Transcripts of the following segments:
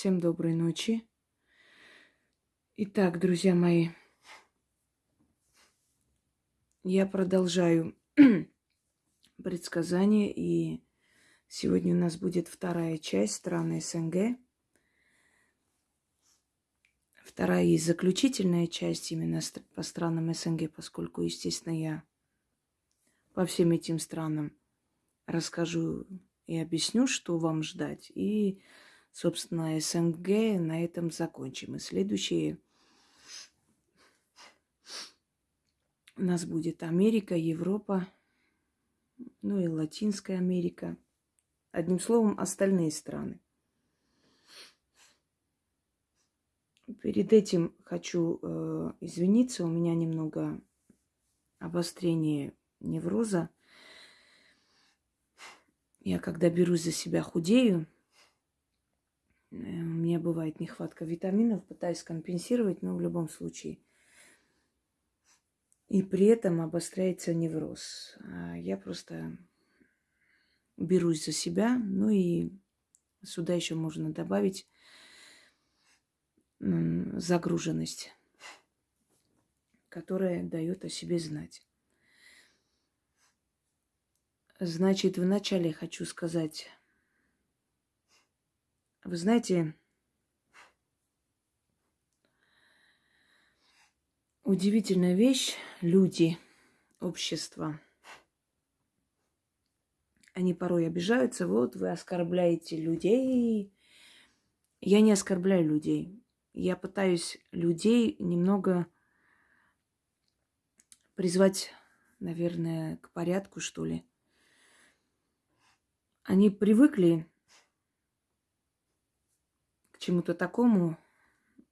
Всем доброй ночи. Итак, друзья мои, я продолжаю предсказания, и сегодня у нас будет вторая часть страны СНГ. Вторая и заключительная часть именно по странам СНГ, поскольку, естественно, я по всем этим странам расскажу и объясню, что вам ждать. И собственно, СНГ на этом закончим. И следующие у нас будет Америка, Европа, ну и Латинская Америка. Одним словом, остальные страны. Перед этим хочу э, извиниться, у меня немного обострение невроза. Я когда берусь за себя худею, у меня бывает нехватка витаминов, пытаюсь компенсировать, но в любом случае. И при этом обостряется невроз. А я просто берусь за себя, ну и сюда еще можно добавить загруженность, которая дает о себе знать. Значит, вначале хочу сказать вы знаете, удивительная вещь – люди, общество. Они порой обижаются, вот вы оскорбляете людей. Я не оскорбляю людей. Я пытаюсь людей немного призвать, наверное, к порядку, что ли. Они привыкли чему-то такому,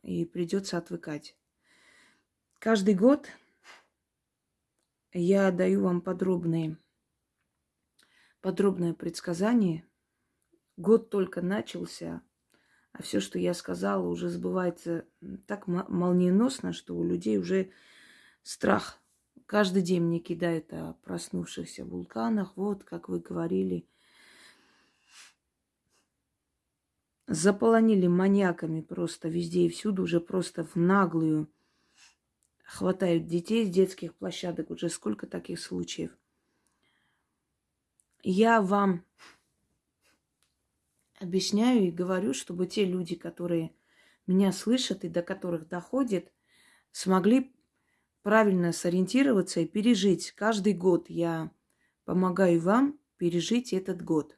и придется отвыкать. Каждый год я даю вам подробные, подробное предсказание. Год только начался, а все, что я сказала, уже сбывается так молниеносно, что у людей уже страх. Каждый день мне кидают о проснувшихся вулканах. Вот, как вы говорили, заполонили маньяками просто везде и всюду, уже просто в наглую хватают детей с детских площадок. Уже сколько таких случаев. Я вам объясняю и говорю, чтобы те люди, которые меня слышат и до которых доходит, смогли правильно сориентироваться и пережить. Каждый год я помогаю вам пережить этот год.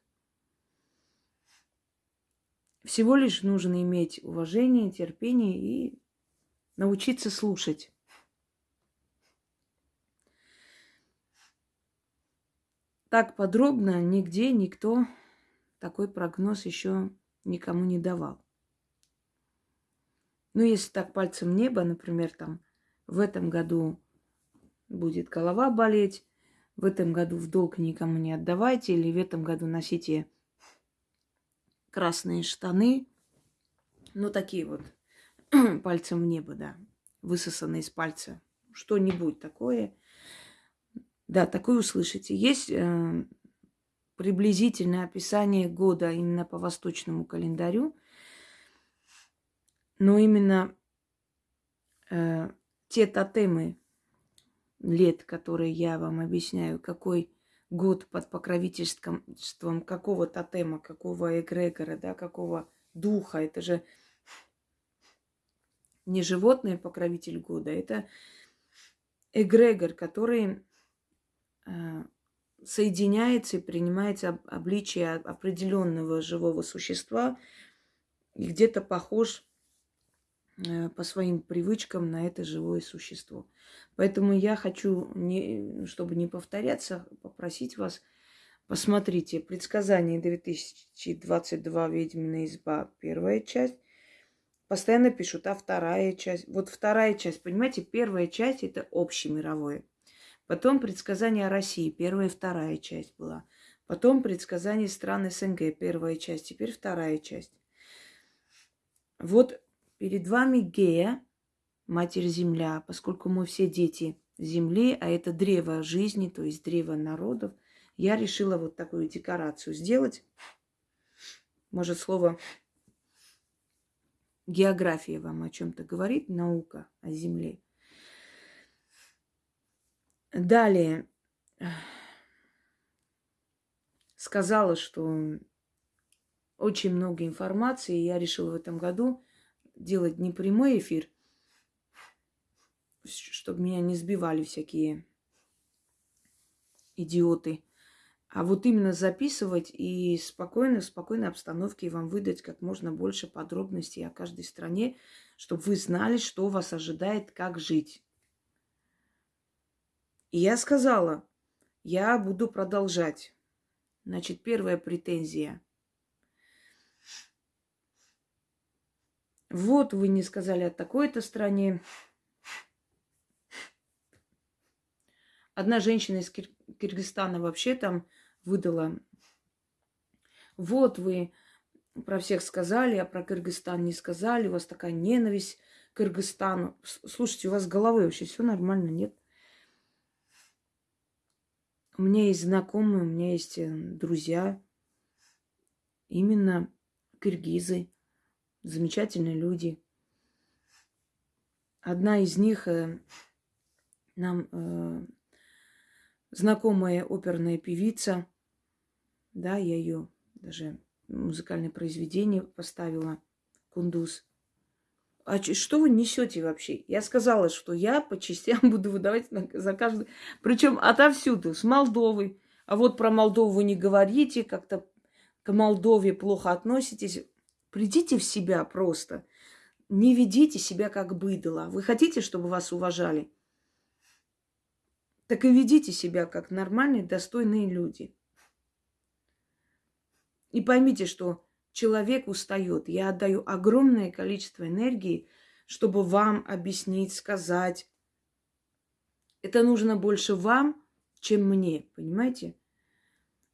Всего лишь нужно иметь уважение, терпение и научиться слушать. Так подробно нигде никто такой прогноз еще никому не давал. Ну, если так пальцем небо, например, там в этом году будет голова болеть, в этом году в долг никому не отдавайте, или в этом году носите красные штаны, ну, такие вот, пальцем в небо, да, высосанные из пальца, что-нибудь такое. Да, такое услышите. Есть э, приблизительное описание года именно по восточному календарю, но именно э, те тотемы лет, которые я вам объясняю, какой год под покровительством какого тотема, какого эгрегора, да, какого духа. Это же не животное покровитель года, это эгрегор, который э, соединяется и принимает обличие определенного живого существа и где-то похож по своим привычкам на это живое существо. Поэтому я хочу, не, чтобы не повторяться, попросить вас, посмотрите предсказание 2022 «Ведьмина изба» первая часть. Постоянно пишут, а вторая часть. Вот вторая часть, понимаете, первая часть это общемировое. Потом предсказание о России, первая и вторая часть была. Потом предсказание стран СНГ, первая часть, теперь вторая часть. Вот Перед вами Гея, Матерь Земля, поскольку мы все дети Земли, а это древо жизни, то есть древо народов, я решила вот такую декорацию сделать. Может, слово география вам о чем-то говорит, наука о Земле. Далее сказала, что очень много информации, и я решила в этом году делать не прямой эфир, чтобы меня не сбивали всякие идиоты, а вот именно записывать и спокойно, в спокойной обстановке вам выдать как можно больше подробностей о каждой стране, чтобы вы знали, что вас ожидает, как жить. И я сказала, я буду продолжать. Значит, первая претензия. Вот вы не сказали о такой-то стране. Одна женщина из Кир- Киргизстана вообще там выдала. Вот вы про всех сказали, а про Кыргызстан не сказали. У вас такая ненависть к Кыргызстану. Слушайте, у вас с головой вообще все нормально, нет? У меня есть знакомые, у меня есть э, друзья, именно киргизы, замечательные люди. Одна из них э, нам э, знакомая оперная певица, да, я ее даже музыкальное произведение поставила, Кундуз. А что вы несете вообще? Я сказала, что я по частям буду выдавать за каждый. Причем отовсюду, с Молдовы. А вот про Молдову вы не говорите, как-то к Молдове плохо относитесь. Придите в себя просто. Не ведите себя как быдло. Вы хотите, чтобы вас уважали? Так и ведите себя как нормальные, достойные люди. И поймите, что человек устает. Я отдаю огромное количество энергии, чтобы вам объяснить, сказать. Это нужно больше вам, чем мне, понимаете?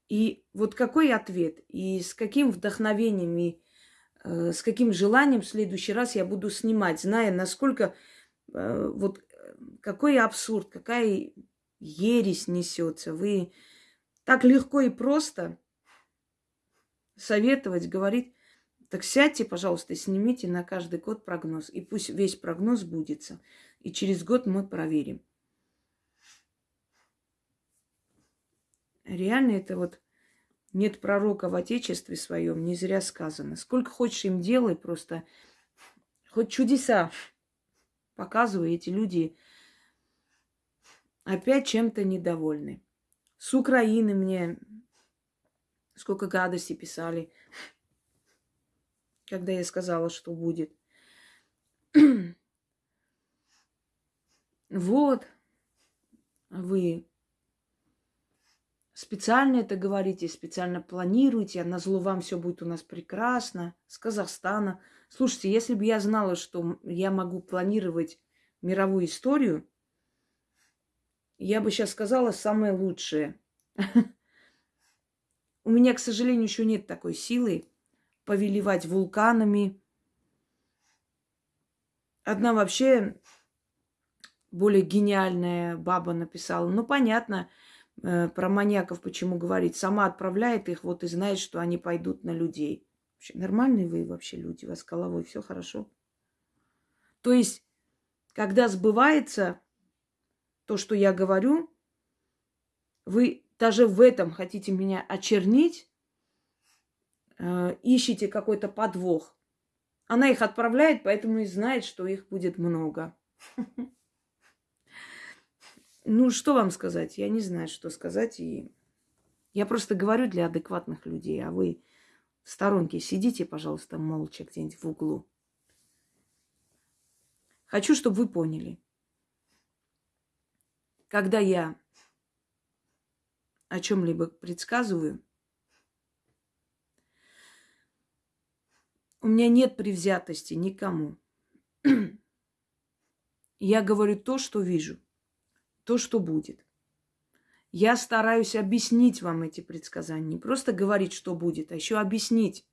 И вот какой ответ, и с каким вдохновением, и с каким желанием в следующий раз я буду снимать, зная, насколько э, вот какой абсурд, какая ересь несется. Вы так легко и просто советовать, говорить, так сядьте, пожалуйста, снимите на каждый год прогноз. И пусть весь прогноз будется. И через год мы проверим. Реально это вот нет пророка в Отечестве своем, не зря сказано. Сколько хочешь им делай, просто хоть чудеса показывай, эти люди опять чем-то недовольны. С Украины мне Сколько гадостей писали, когда я сказала, что будет. вот, вы специально это говорите, специально планируете, а на зло вам все будет у нас прекрасно, с Казахстана. Слушайте, если бы я знала, что я могу планировать мировую историю, я бы сейчас сказала самое лучшее. У меня, к сожалению, еще нет такой силы повелевать вулканами. Одна вообще более гениальная баба написала. Ну, понятно, про маньяков почему говорить. Сама отправляет их, вот и знает, что они пойдут на людей. Вообще, нормальные вы вообще люди, у вас с головой все хорошо. То есть, когда сбывается то, что я говорю, вы даже в этом хотите меня очернить, э, ищете какой-то подвох. Она их отправляет, поэтому и знает, что их будет много. Ну, что вам сказать? Я не знаю, что сказать. И я просто говорю для адекватных людей, а вы в сторонке сидите, пожалуйста, молча где-нибудь в углу. Хочу, чтобы вы поняли. Когда я о чем-либо предсказываю, у меня нет привзятости никому. Я говорю то, что вижу, то, что будет. Я стараюсь объяснить вам эти предсказания. Не просто говорить, что будет, а еще объяснить,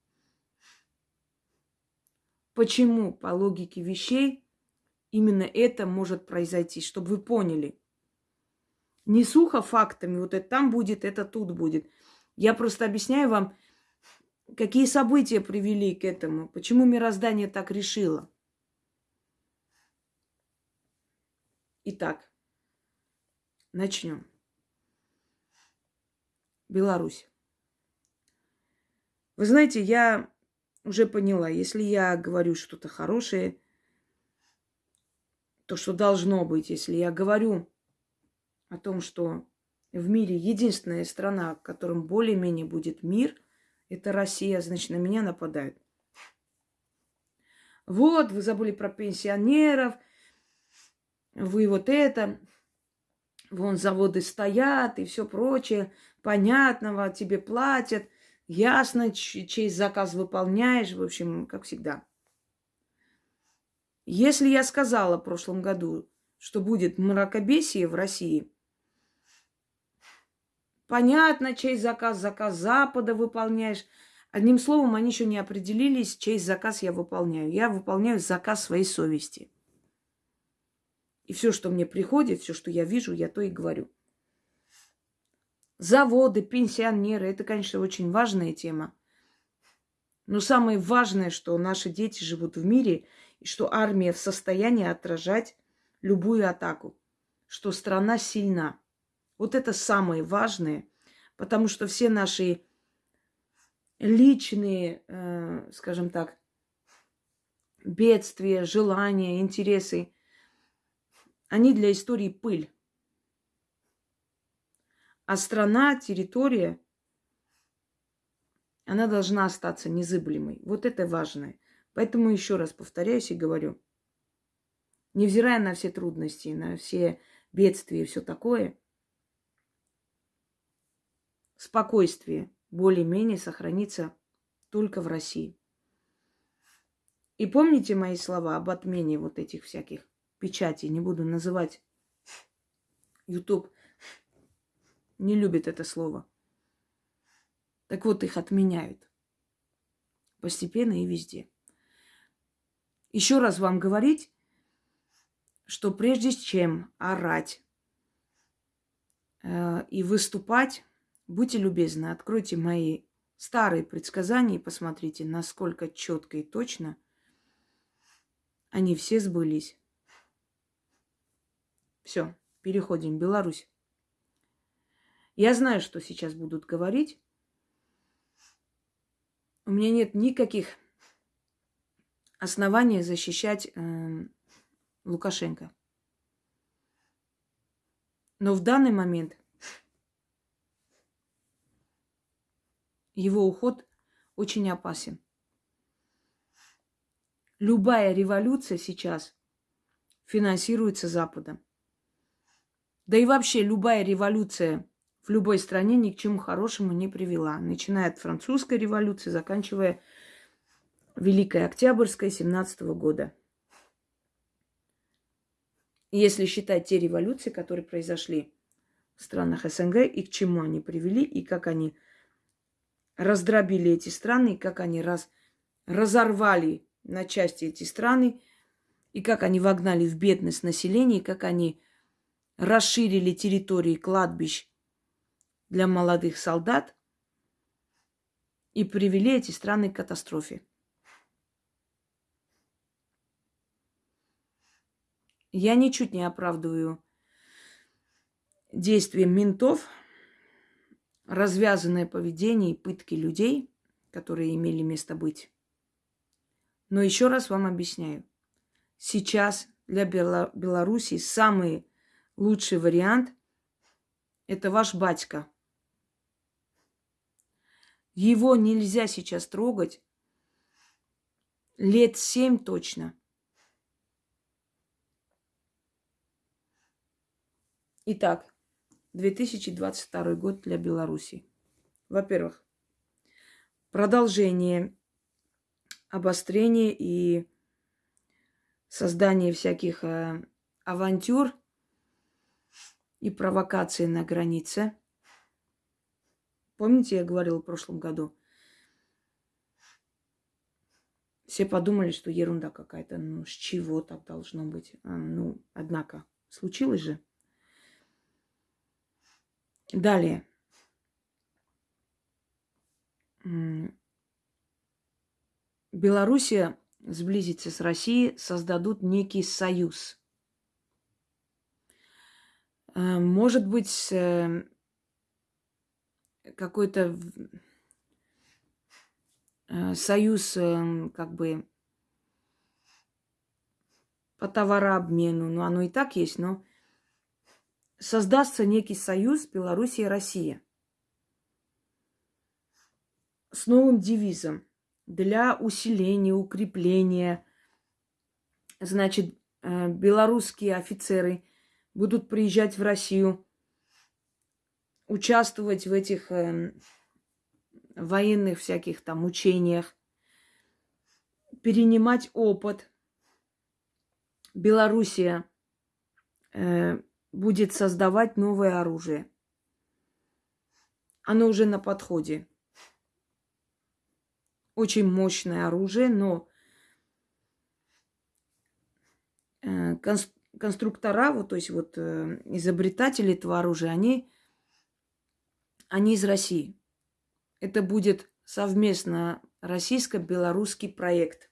почему по логике вещей именно это может произойти, чтобы вы поняли – не сухо фактами, вот это там будет, это тут будет. Я просто объясняю вам Какие события привели к этому? Почему мироздание так решило? Итак, начнем. Беларусь. Вы знаете, я уже поняла, если я говорю что-то хорошее, то, что должно быть, если я говорю о том, что в мире единственная страна, в котором более-менее будет мир, это Россия, значит, на меня нападают. Вот, вы забыли про пенсионеров, вы вот это, вон заводы стоят и все прочее, понятного, тебе платят, ясно, чей заказ выполняешь, в общем, как всегда. Если я сказала в прошлом году, что будет мракобесие в России, понятно, чей заказ, заказ Запада выполняешь. Одним словом, они еще не определились, чей заказ я выполняю. Я выполняю заказ своей совести. И все, что мне приходит, все, что я вижу, я то и говорю. Заводы, пенсионеры, это, конечно, очень важная тема. Но самое важное, что наши дети живут в мире, и что армия в состоянии отражать любую атаку, что страна сильна. Вот это самое важное, потому что все наши личные, э, скажем так, бедствия, желания, интересы, они для истории пыль. А страна, территория, она должна остаться незыблемой. Вот это важное. Поэтому еще раз повторяюсь и говорю, невзирая на все трудности, на все бедствия и все такое, спокойствие более-менее сохранится только в России. И помните мои слова об отмене вот этих всяких печатей. Не буду называть. YouTube не любит это слово. Так вот, их отменяют. Постепенно и везде. Еще раз вам говорить, что прежде чем орать э, и выступать, будьте любезны, откройте мои старые предсказания и посмотрите, насколько четко и точно они все сбылись. Все, переходим. Беларусь. Я знаю, что сейчас будут говорить. У меня нет никаких оснований защищать э, Лукашенко. Но в данный момент его уход очень опасен. Любая революция сейчас финансируется Западом. Да и вообще любая революция в любой стране ни к чему хорошему не привела. Начиная от французской революции, заканчивая Великой Октябрьской 17 года. Если считать те революции, которые произошли в странах СНГ, и к чему они привели, и как они раздробили эти страны, и как они раз, разорвали на части эти страны, и как они вогнали в бедность население, и как они расширили территории кладбищ для молодых солдат и привели эти страны к катастрофе. Я ничуть не оправдываю действия ментов, развязанное поведение и пытки людей, которые имели место быть. Но еще раз вам объясняю. Сейчас для Беларуси самый лучший вариант – это ваш батька – его нельзя сейчас трогать. Лет семь точно. Итак, 2022 год для Беларуси. Во-первых, продолжение, обострение и создание всяких э, авантюр и провокаций на границе – Помните, я говорила в прошлом году? Все подумали, что ерунда какая-то. Ну, с чего так должно быть? А, ну, однако, случилось же. Далее. Белоруссия сблизится с Россией, создадут некий союз. Э, может быть, э, какой-то э, союз как бы по товарообмену, ну оно и так есть, но создастся некий союз Белоруссия и Россия с новым девизом для усиления, укрепления. Значит, э, белорусские офицеры будут приезжать в Россию, участвовать в этих э, военных всяких там учениях, перенимать опыт. Белоруссия э, будет создавать новое оружие. Оно уже на подходе очень мощное оружие, но э, конструктора, вот, то есть вот э, изобретатели этого оружия, они, они из России. Это будет совместно российско-белорусский проект.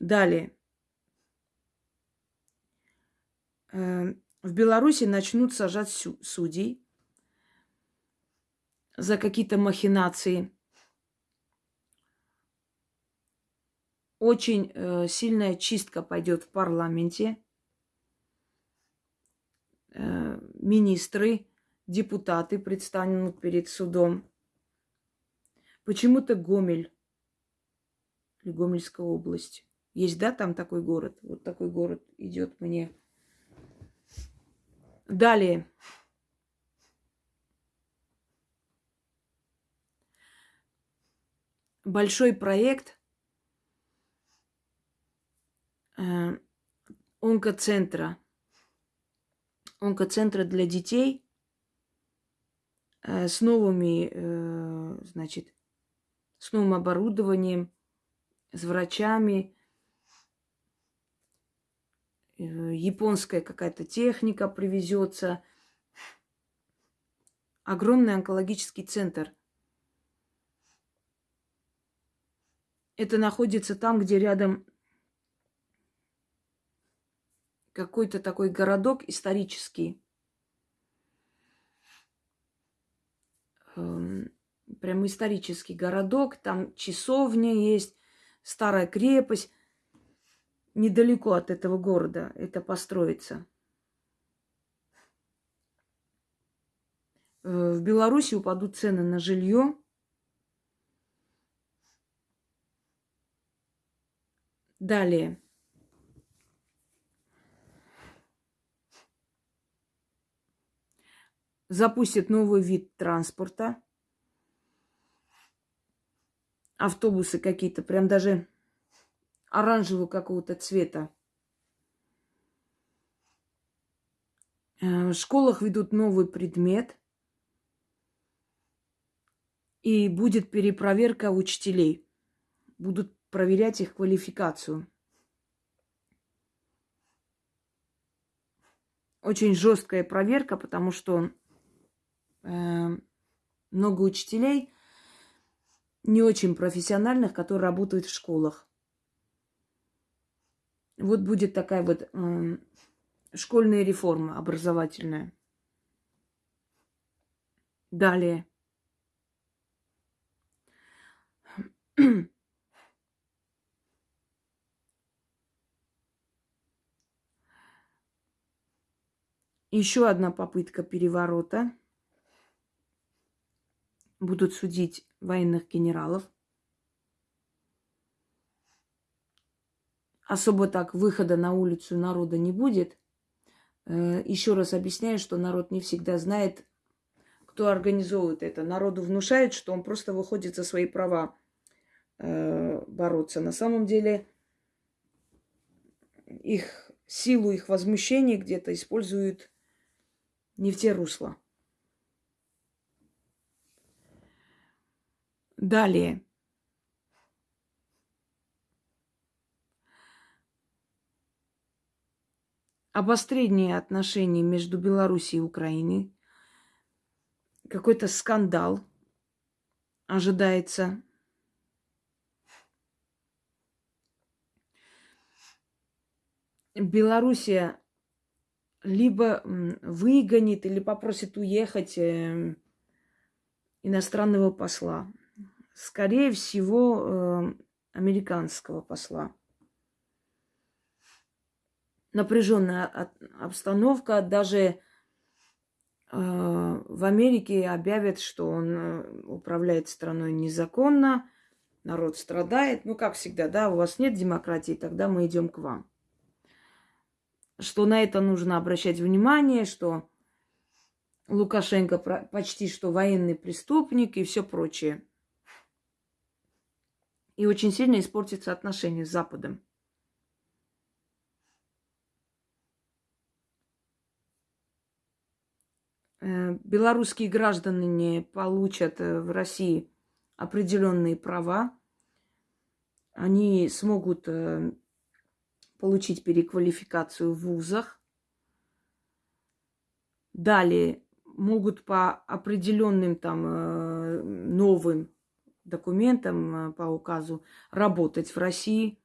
Далее. Э, в Беларуси начнут сажать судей за какие-то махинации. Очень э, сильная чистка пойдет в парламенте. Э, министры, депутаты предстанут перед судом. Почему-то Гомель или Гомельская область. Есть, да, там такой город? Вот такой город идет мне. Далее. большой проект э, онкоцентра. Онкоцентра для детей э, с новыми, э, значит, с новым оборудованием, с врачами. Э, японская какая-то техника привезется. Огромный онкологический центр – Это находится там, где рядом какой-то такой городок исторический. Эм, прям исторический городок. Там часовня есть, старая крепость. Недалеко от этого города это построится. Э, в Беларуси упадут цены на жилье. Далее. Запустит новый вид транспорта. Автобусы какие-то, прям даже оранжевого какого-то цвета. Э, в школах ведут новый предмет. И будет перепроверка учителей. Будут проверять их квалификацию. Очень жесткая проверка, потому что много учителей не очень профессиональных, которые работают в школах. Вот будет такая вот э, школьная реформа образовательная. Далее. Еще одна попытка переворота. Будут судить военных генералов. Особо так выхода на улицу народа не будет. Э, Еще раз объясняю, что народ не всегда знает, кто организовывает это. Народу внушает, что он просто выходит за свои права э, бороться. На самом деле их силу их возмущения где-то используют не в те русла. Далее. Обострение отношений между Белоруссией и Украиной. Какой-то скандал ожидается. Белоруссия либо выгонит, или попросит уехать э, иностранного посла. Скорее всего, э, американского посла. Напряженная обстановка, даже э, в Америке объявят, что он управляет страной незаконно, народ страдает. Ну, как всегда, да, у вас нет демократии, тогда мы идем к вам что на это нужно обращать внимание, что Лукашенко почти что военный преступник и все прочее. И очень сильно испортится отношения с Западом. Э, белорусские граждане получат э, в России определенные права. Они смогут э, получить переквалификацию в вузах. Далее могут по определенным там новым документам э, по указу работать в России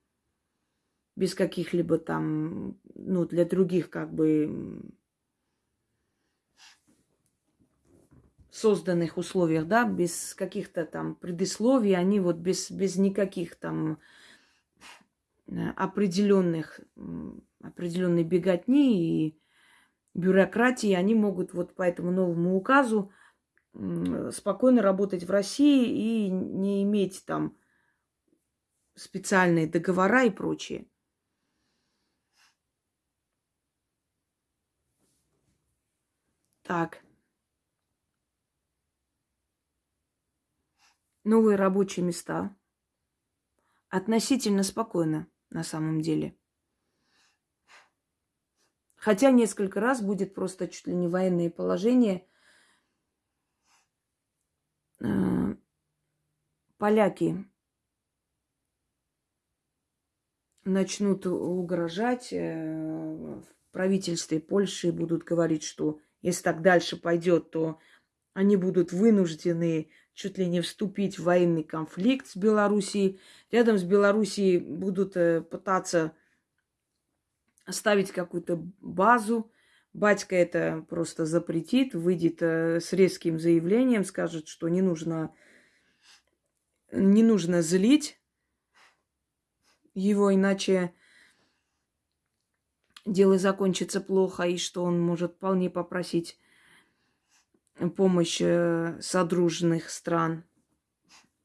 без каких-либо там, ну, для других как бы созданных условиях, да, без каких-то там предисловий, они вот без, без никаких там Э, определенных, определенной беготни и бюрократии, они могут вот по этому новому указу спокойно работать в России и не иметь там специальные договора и прочее. Так. Новые рабочие места. Относительно спокойно на самом деле. Хотя несколько раз будет просто чуть ли не военное положение. Э, поляки начнут угрожать э, в правительстве Польши, будут говорить, что если так дальше пойдет, то они будут вынуждены чуть ли не вступить в военный конфликт с Белоруссией. Рядом с Белоруссией будут э, пытаться ставить какую-то базу. Батька это просто запретит, выйдет э, с резким заявлением, скажет, что не нужно, не нужно злить его, иначе дело закончится плохо, и что он может вполне попросить помощь э, содружных стран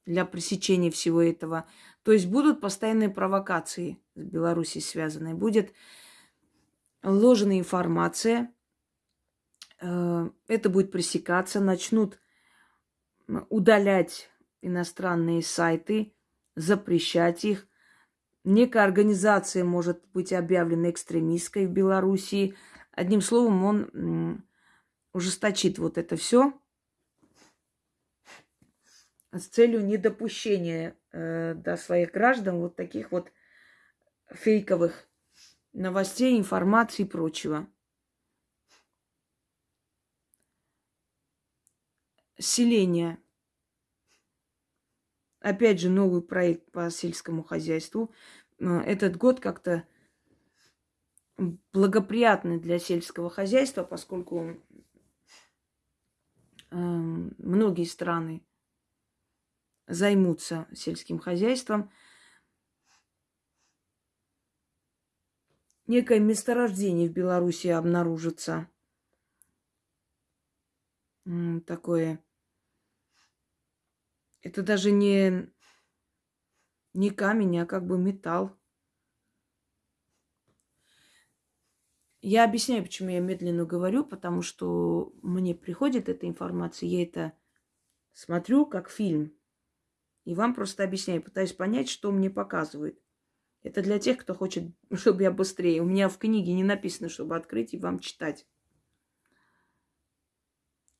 для пресечения всего этого. То есть будут постоянные провокации с Беларусью связанные. Будет ложная информация. Э, это будет пресекаться. Начнут удалять иностранные сайты, запрещать их. Некая организация может быть объявлена экстремистской в Белоруссии. Одним словом, он ужесточит вот это все с целью недопущения э, до своих граждан вот таких вот фейковых новостей, информации и прочего. Селение. Опять же, новый проект по сельскому хозяйству. Э, этот год как-то благоприятный для сельского хозяйства, поскольку Эм, многие страны займутся сельским хозяйством. Некое месторождение в Беларуси обнаружится. Такое. Это даже не, не камень, а как бы металл. Я объясняю, почему я медленно говорю, потому что мне приходит эта информация, я это смотрю как фильм. И вам просто объясняю, пытаюсь понять, что мне показывают. Это для тех, кто хочет, чтобы я быстрее. У меня в книге не написано, чтобы открыть и вам читать.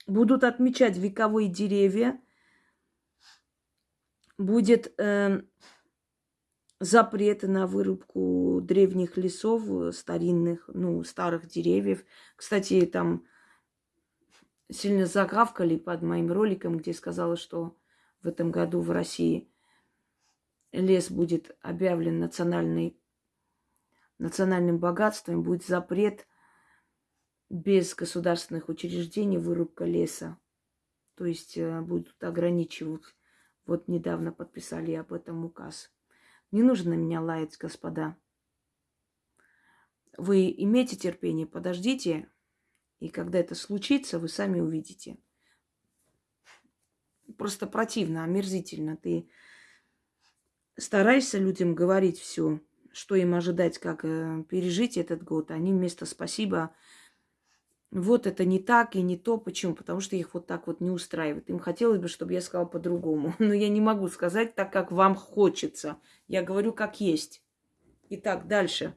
Будут отмечать вековые деревья. Будет э, запреты на вырубку древних лесов, старинных, ну, старых деревьев. Кстати, там сильно загавкали под моим роликом, где сказала, что в этом году в России лес будет объявлен национальной, национальным богатством, будет запрет без государственных учреждений вырубка леса. То есть э, будут ограничивать. Вот недавно подписали об этом указ. Не нужно на меня лаять, господа. Вы имейте терпение, подождите, и когда это случится, вы сами увидите. Просто противно, омерзительно. Ты стараешься людям говорить все, что им ожидать, как э, пережить этот год. Они вместо спасибо вот это не так и не то. Почему? Потому что их вот так вот не устраивает. Им хотелось бы, чтобы я сказала по-другому. Но я не могу сказать так, как вам хочется. Я говорю, как есть. Итак, дальше.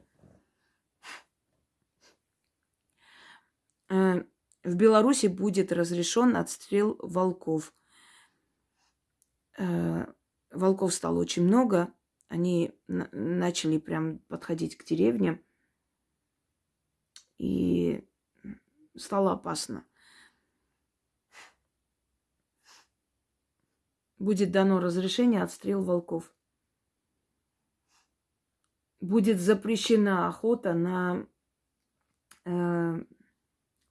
Э, в Беларуси будет разрешен отстрел волков. Волков стало очень много. Они начали прям подходить к деревне. И стало опасно. Будет дано разрешение отстрел волков. Будет запрещена охота на э,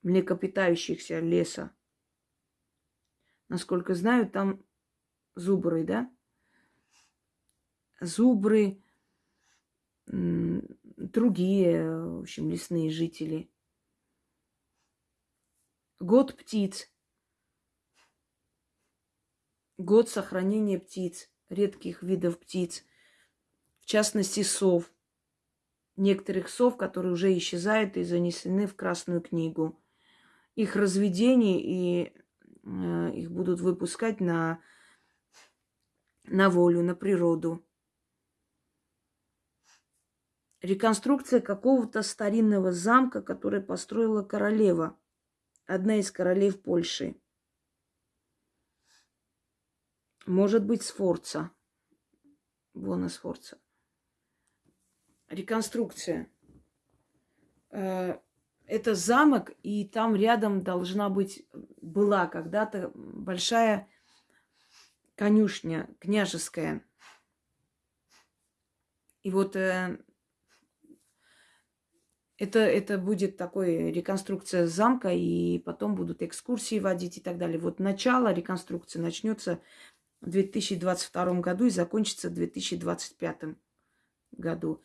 млекопитающихся леса. Насколько знаю, там зубры, да? Зубры, другие, в общем, лесные жители. Год птиц. Год сохранения птиц, редких видов птиц, в частности сов. Некоторых сов, которые уже исчезают и занесены в Красную книгу. Их разведение и э, их будут выпускать на, на волю, на природу. Реконструкция какого-то старинного замка, который построила королева – одна из королев Польши. Может быть, Сфорца. Бона Сфорца. Реконструкция. Э, это замок, и там рядом должна быть, была когда-то большая конюшня княжеская. И вот э, это, это будет такой реконструкция замка, и потом будут экскурсии водить и так далее. Вот начало реконструкции начнется в 2022 году и закончится в 2025 году.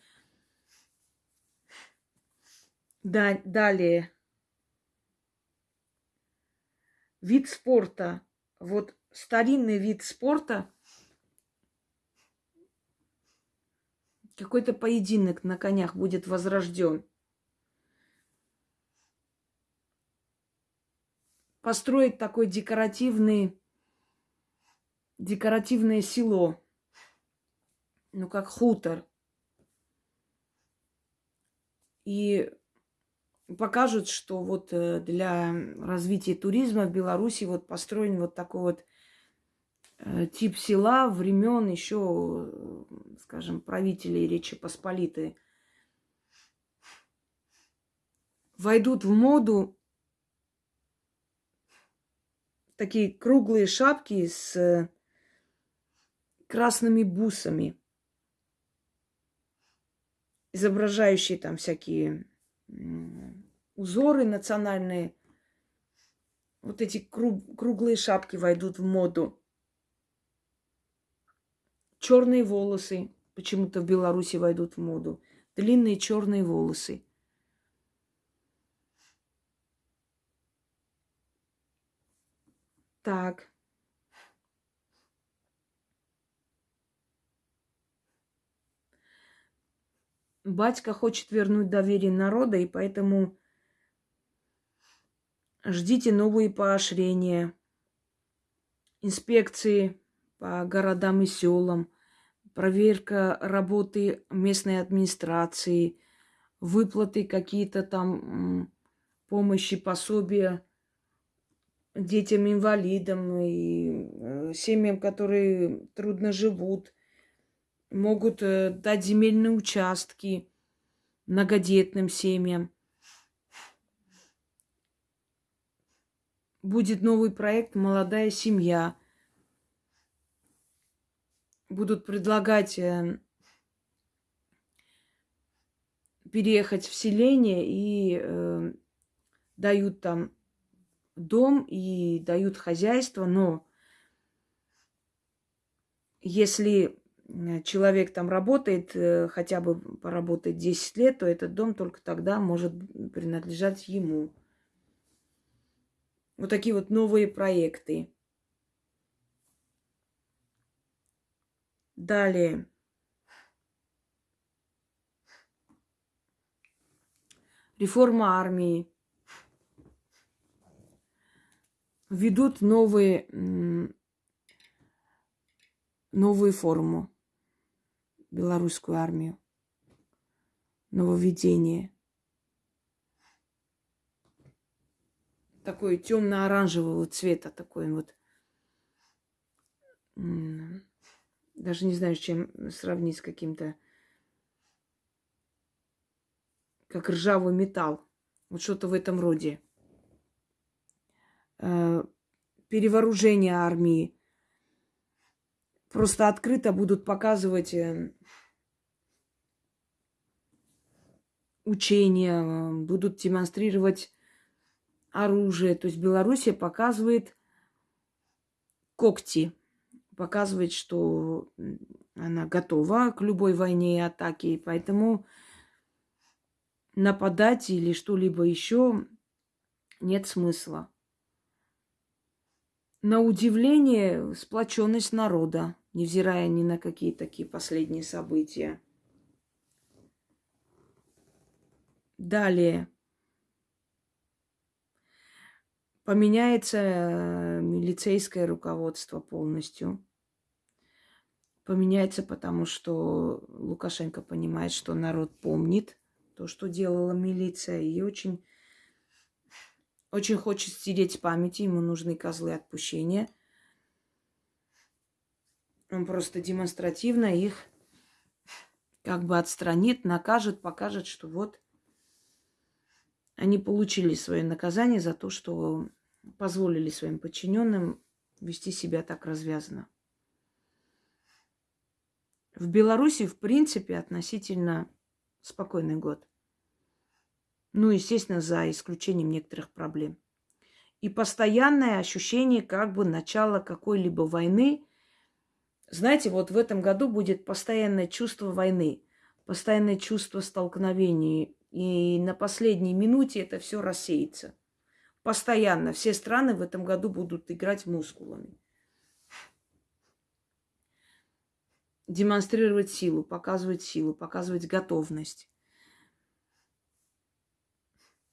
Да, далее. Вид спорта. Вот старинный вид спорта. Какой-то поединок на конях будет возрожден. Построить такой декоративный, декоративное село, ну, как хутор. И покажут, что вот э, для развития туризма в Беларуси вот построен вот такой вот э, тип села времен еще, скажем, правителей Речи Посполитой. Войдут в моду такие круглые шапки с э, красными бусами, изображающие там всякие узоры национальные. Вот эти круг, круглые шапки войдут в моду. Черные волосы почему-то в Беларуси войдут в моду. Длинные черные волосы. Так. Батька хочет вернуть доверие народа, и поэтому ждите новые поощрения, инспекции по городам и селам, проверка работы местной администрации, выплаты какие-то там помощи, пособия детям-инвалидам и э, семьям, которые трудно живут, могут э, дать земельные участки многодетным семьям. Будет новый проект «Молодая семья». Будут предлагать э, переехать в селение и э, дают там дом и дают хозяйство, но если э, человек там работает, э, хотя бы поработает 10 лет, то этот дом только тогда может принадлежать ему. Вот такие вот новые проекты. Далее. Реформа армии. Ведут новые, новую форму. Белорусскую армию. Нововведение. Такой темно-оранжевого цвета, такой вот даже не знаю, с чем сравнить с каким-то, как ржавый металл. Вот что-то в этом роде. Э, перевооружение армии. Просто открыто будут показывать э, учения, будут демонстрировать оружие. То есть Белоруссия показывает когти показывает, что она готова к любой войне и атаке, и поэтому нападать или что-либо еще нет смысла. На удивление, сплоченность народа, невзирая ни на какие такие последние события. Далее. Поменяется э, милицейское руководство полностью поменяется, потому что Лукашенко понимает, что народ помнит то, что делала милиция, и очень, очень хочет стереть памяти, ему нужны козлы отпущения. Он просто демонстративно их как бы отстранит, накажет, покажет, что вот они получили свое наказание за то, что позволили своим подчиненным вести себя так развязно. В Беларуси, в принципе, относительно спокойный год. Ну, естественно, за исключением некоторых проблем. И постоянное ощущение как бы начала какой-либо войны. Знаете, вот в этом году будет постоянное чувство войны, постоянное чувство столкновений. И на последней минуте это все рассеется. Постоянно. Все страны в этом году будут играть мускулами. демонстрировать силу, показывать силу, показывать готовность.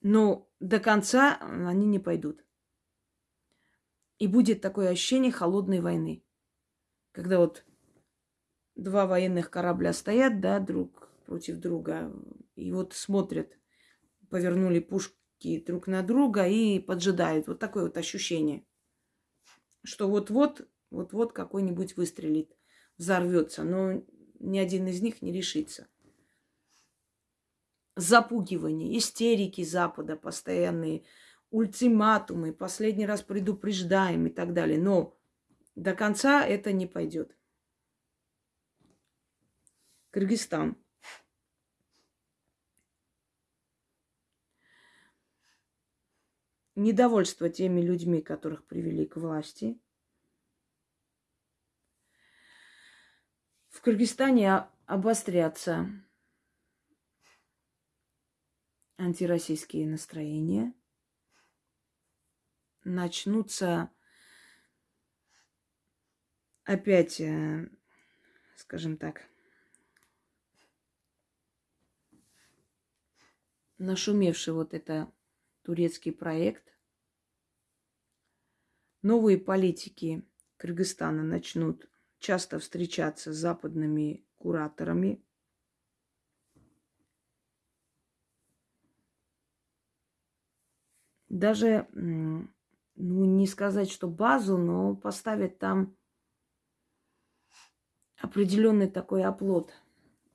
Но до конца они не пойдут. И будет такое ощущение холодной войны. Когда вот два военных корабля стоят, да, друг против друга, и вот смотрят, повернули пушки друг на друга и поджидают. Вот такое вот ощущение, что вот-вот, вот-вот какой-нибудь выстрелит взорвется, но ни один из них не решится. Запугивание, истерики Запада постоянные, ультиматумы, последний раз предупреждаем и так далее. Но до конца это не пойдет. Кыргызстан. Недовольство теми людьми, которых привели к власти – в Кыргызстане обострятся антироссийские настроения, начнутся опять, э, скажем так, нашумевший вот это турецкий проект. Новые политики Кыргызстана начнут часто встречаться с западными кураторами. Даже, ну, не сказать, что базу, но поставить там определенный такой оплот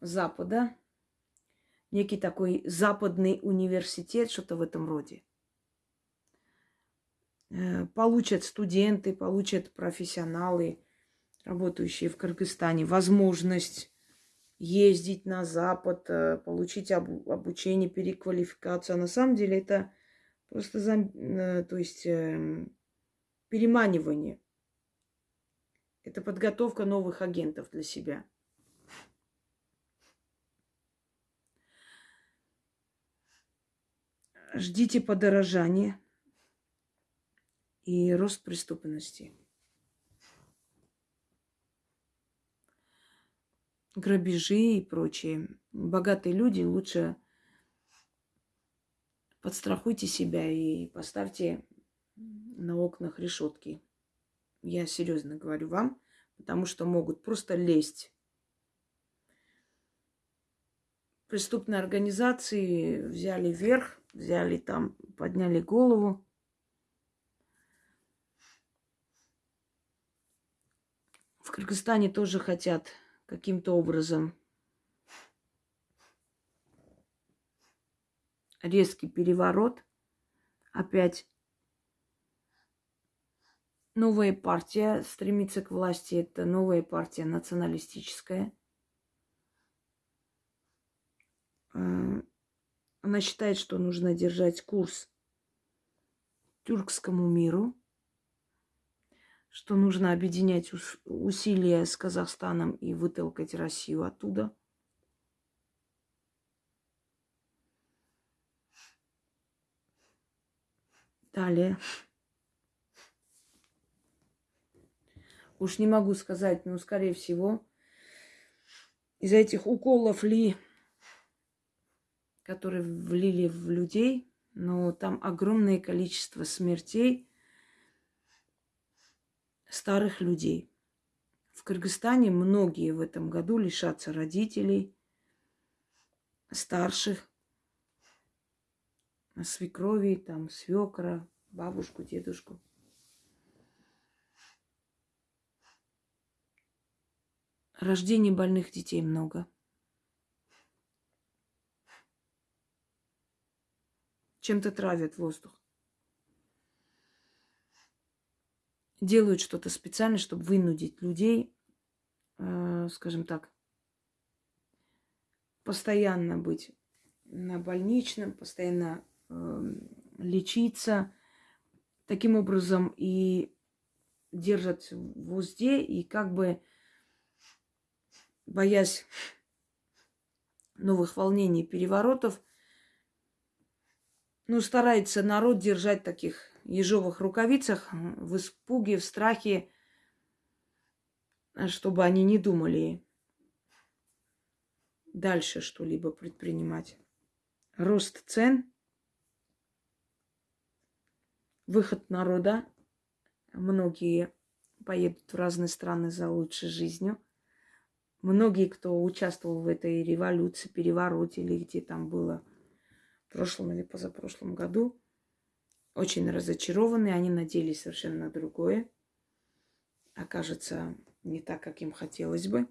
Запада, некий такой западный университет, что-то в этом роде. Э, получат студенты, получат профессионалы – работающие в Кыргызстане, возможность ездить на Запад, э, получить обучение, переквалификацию. А на самом деле это просто, э, то есть, эм, переманивание. Это подготовка новых агентов для себя. Ждите подорожания и рост преступности. грабежи и прочее. Богатые люди лучше подстрахуйте себя и поставьте на окнах решетки. Я серьезно говорю вам, потому что могут просто лезть. Преступные организации взяли верх, взяли там, подняли голову. В Кыргызстане тоже хотят каким-то образом резкий переворот. Опять новая партия стремится к власти. Это новая партия националистическая. Э, она считает, что нужно держать курс тюркскому миру – что нужно объединять усилия с Казахстаном и вытолкать Россию оттуда. Далее. Уж не могу сказать, но, скорее всего, из-за этих уколов ли, которые влили в людей, но там огромное количество смертей – старых людей. В Кыргызстане многие в этом году лишатся родителей, старших, свекрови, там, свекра, бабушку, дедушку. Рождений больных детей много. Чем-то травят воздух. делают что-то специально, чтобы вынудить людей, э, скажем так, постоянно быть на больничном, постоянно лечиться. Таким образом и держат в узде, и как бы боясь новых волнений, переворотов, ну, старается народ держать таких ежовых рукавицах, в испуге, в страхе, чтобы они не думали дальше что-либо предпринимать. Рост цен, выход народа. Многие поедут в разные страны за лучшей жизнью. Многие, кто участвовал в этой революции, перевороте или где там было в прошлом или позапрошлом году, очень разочарованы, они надеялись совершенно на другое. Окажется не так, как им хотелось бы.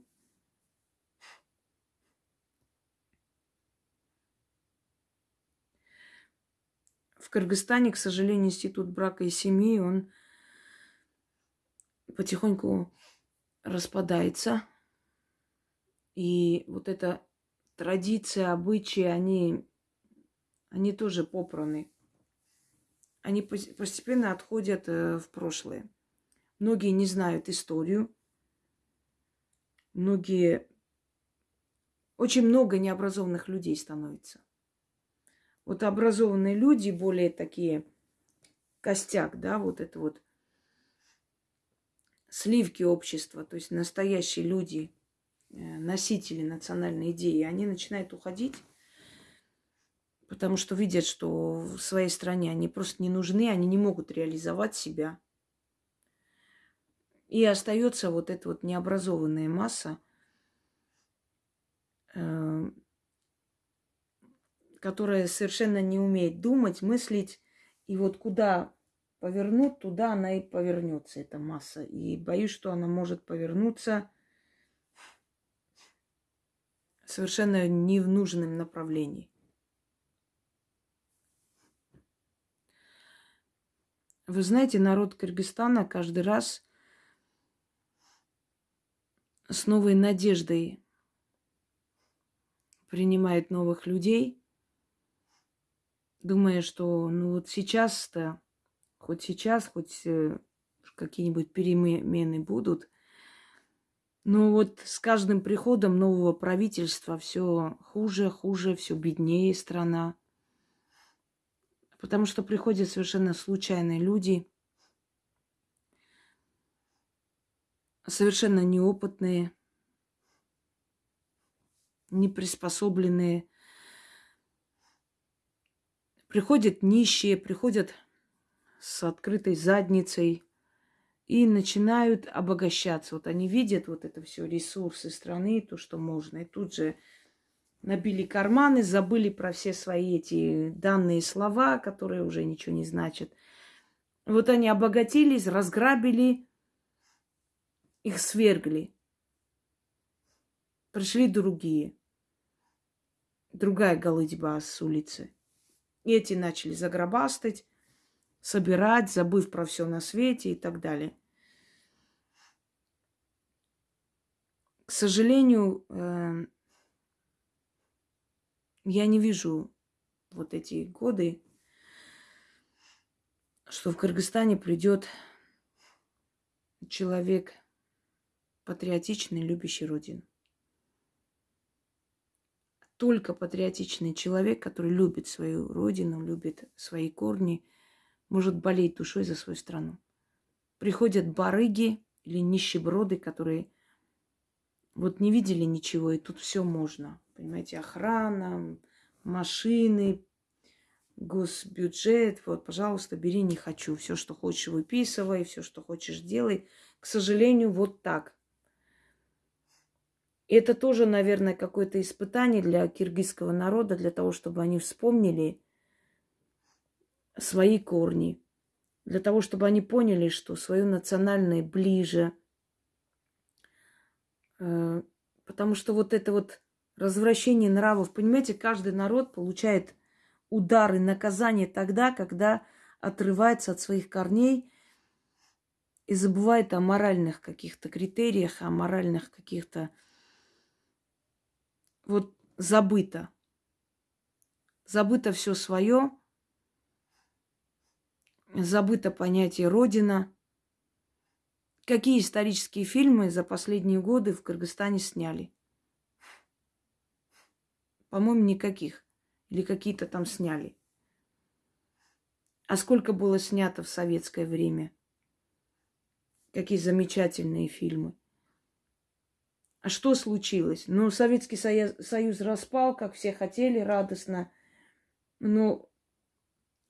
Кыргызстане, к сожалению, институт брака и семьи, он потихоньку распадается. И вот эта традиция, обычаи, они, они тоже попраны они постепенно отходят э, в прошлое. Многие не знают историю. Многие... Очень много необразованных людей становится. Вот образованные люди, более такие костяк, да, вот это вот сливки общества, то есть настоящие люди, э, носители национальной идеи, они начинают уходить потому что видят, что в своей стране они просто не нужны, они не могут реализовать себя. И остается вот эта вот необразованная масса, э, которая совершенно не умеет думать, мыслить, и вот куда повернут, туда она и повернется, эта масса. И боюсь, что она может повернуться совершенно не в нужном направлении. Вы знаете, народ Кыргызстана каждый раз с новой надеждой принимает новых людей, думая, что ну вот сейчас-то, хоть сейчас, хоть э, какие-нибудь перемены будут, но вот с каждым приходом нового правительства все хуже, хуже, все беднее страна. Потому что приходят совершенно случайные люди, совершенно неопытные, неприспособленные. Приходят нищие, приходят с открытой задницей и начинают обогащаться. Вот они видят вот это все, ресурсы страны, то, что можно. И тут же набили карманы, забыли про все свои эти данные слова, которые уже ничего не значат. Вот они обогатились, разграбили, их свергли. Пришли другие. Другая голыдьба с улицы. Эти начали загробастать, собирать, забыв про все на свете и так далее. К сожалению, э, я не вижу вот эти годы, что в Кыргызстане придет человек патриотичный, любящий Родину. Только патриотичный человек, который любит свою Родину, любит свои корни, может болеть душой за свою страну. Приходят барыги или нищеброды, которые вот не видели ничего, и тут все можно. Понимаете, охрана, машины, госбюджет. Вот, пожалуйста, бери, не хочу. Все, что хочешь, выписывай, все, что хочешь, делай. К сожалению, вот так. Это тоже, наверное, какое-то испытание для киргизского народа, для того, чтобы они вспомнили свои корни, для того, чтобы они поняли, что свое национальное ближе. Э, потому что вот это вот развращение нравов, понимаете, каждый народ получает удары, наказание тогда, когда отрывается от своих корней и забывает о моральных каких-то критериях, о моральных каких-то вот забыто. Забыто все свое, забыто понятие Родина. Какие исторические фильмы за последние годы в Кыргызстане сняли? По-моему, никаких. Или какие-то там сняли. А сколько было снято в советское время? Какие замечательные фильмы. А что случилось? Ну, Советский Союз, Союз распал, как все хотели, радостно. Но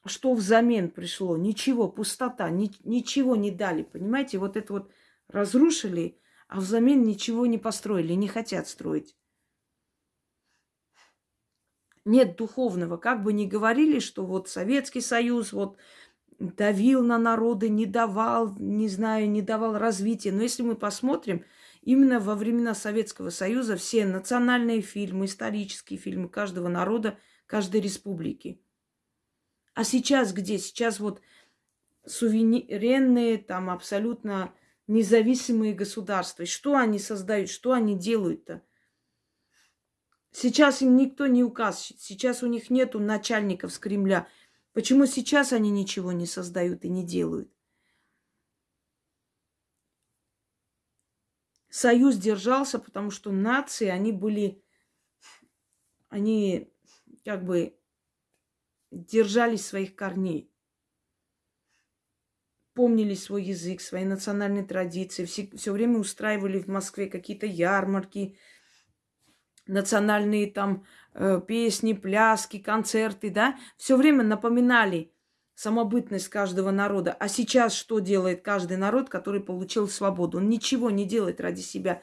что взамен пришло? Ничего, пустота, ни, ничего не дали, понимаете? Вот это вот разрушили, а взамен ничего не построили, не хотят строить. Нет духовного. Как бы ни говорили, что вот Советский Союз вот давил на народы, не давал, не знаю, не давал развития. Но если мы посмотрим, Именно во времена Советского Союза все национальные фильмы, исторические фильмы каждого народа, каждой республики. А сейчас где? Сейчас вот суверенные, там абсолютно независимые государства. Что они создают, что они делают-то? Сейчас им никто не указ, сейчас у них нету начальников с Кремля. Почему сейчас они ничего не создают и не делают? Союз держался, потому что нации, они были, они как бы держались своих корней. Помнили свой язык, свои национальные традиции. Все, все время устраивали в Москве какие-то ярмарки, национальные там э, песни, пляски, концерты, да. Все время напоминали самобытность каждого народа. А сейчас что делает каждый народ, который получил свободу? Он ничего не делает ради себя.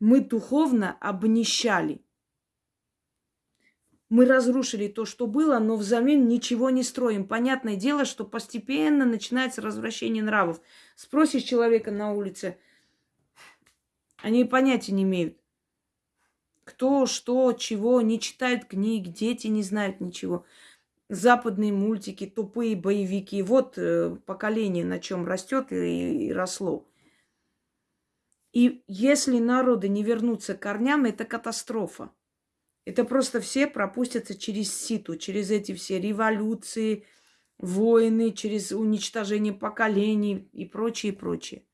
Мы духовно обнищали. Мы разрушили то, что было, но взамен ничего не строим. Понятное дело, что постепенно начинается развращение нравов. Спросишь человека на улице, они понятия не имеют. Кто, что, чего, не читают книг, дети не знают ничего западные мультики, тупые боевики. Вот э, поколение на чем растет и, и росло. И если народы не вернутся к корням, это катастрофа. Это просто все пропустятся через ситу, через эти все революции, войны, через уничтожение поколений и прочее, прочее.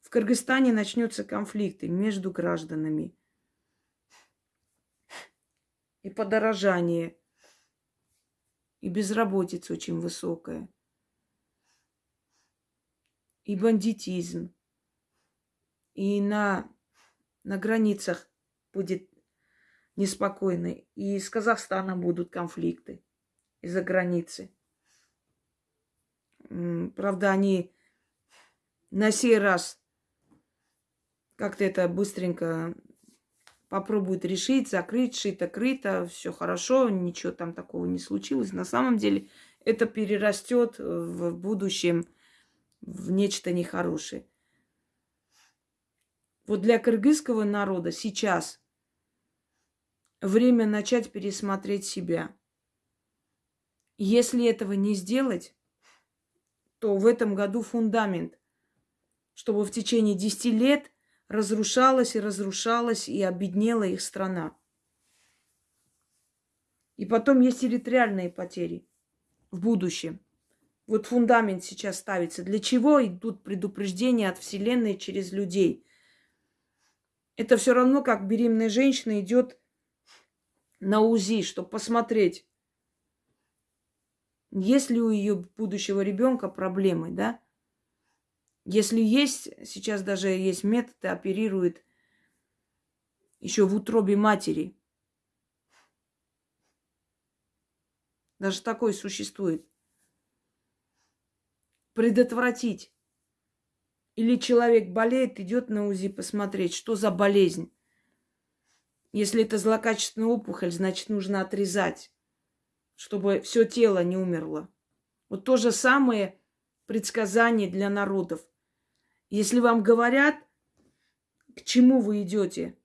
В Кыргызстане начнется конфликты между гражданами и подорожание, и безработица очень высокая, и бандитизм, и на, на границах будет неспокойно, и с Казахстаном будут конфликты из-за границы. Правда, они на сей раз как-то это быстренько попробуют решить, закрыть, шито-крыто, все хорошо, ничего там такого не случилось. На самом деле это перерастет в будущем в нечто нехорошее. Вот для кыргызского народа сейчас время начать пересмотреть себя. Если этого не сделать, то в этом году фундамент, чтобы в течение 10 лет разрушалась и разрушалась и обеднела их страна. И потом есть территориальные потери в будущем. Вот фундамент сейчас ставится. Для чего идут предупреждения от Вселенной через людей? Это все равно, как беременная женщина идет на УЗИ, чтобы посмотреть, есть ли у ее будущего ребенка проблемы, да? Если есть, сейчас даже есть методы, оперируют еще в утробе матери. Даже такое существует. Предотвратить. Или человек болеет, идет на УЗИ посмотреть, что за болезнь. Если это злокачественная опухоль, значит, нужно отрезать чтобы все тело не умерло. Вот то же самое предсказание для народов. Если вам говорят, к чему вы идете,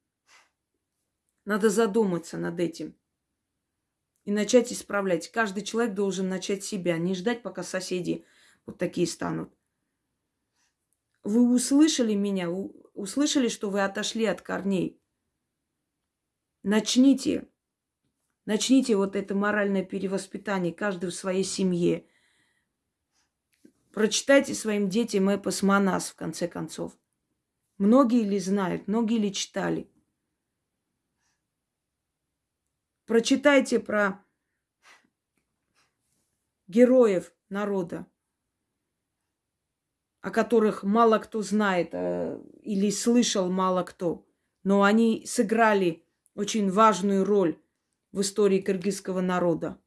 надо задуматься над этим и начать исправлять. Каждый человек должен начать себя, не ждать, пока соседи вот такие станут. Вы услышали меня, услышали, что вы отошли от корней. Начните Начните вот это моральное перевоспитание, каждый в своей семье. Прочитайте своим детям эпос Манас, в конце концов. Многие ли знают, многие ли читали. Прочитайте про героев народа, о которых мало кто знает э, или слышал мало кто. Но они сыграли очень важную роль в истории кыргызского народа.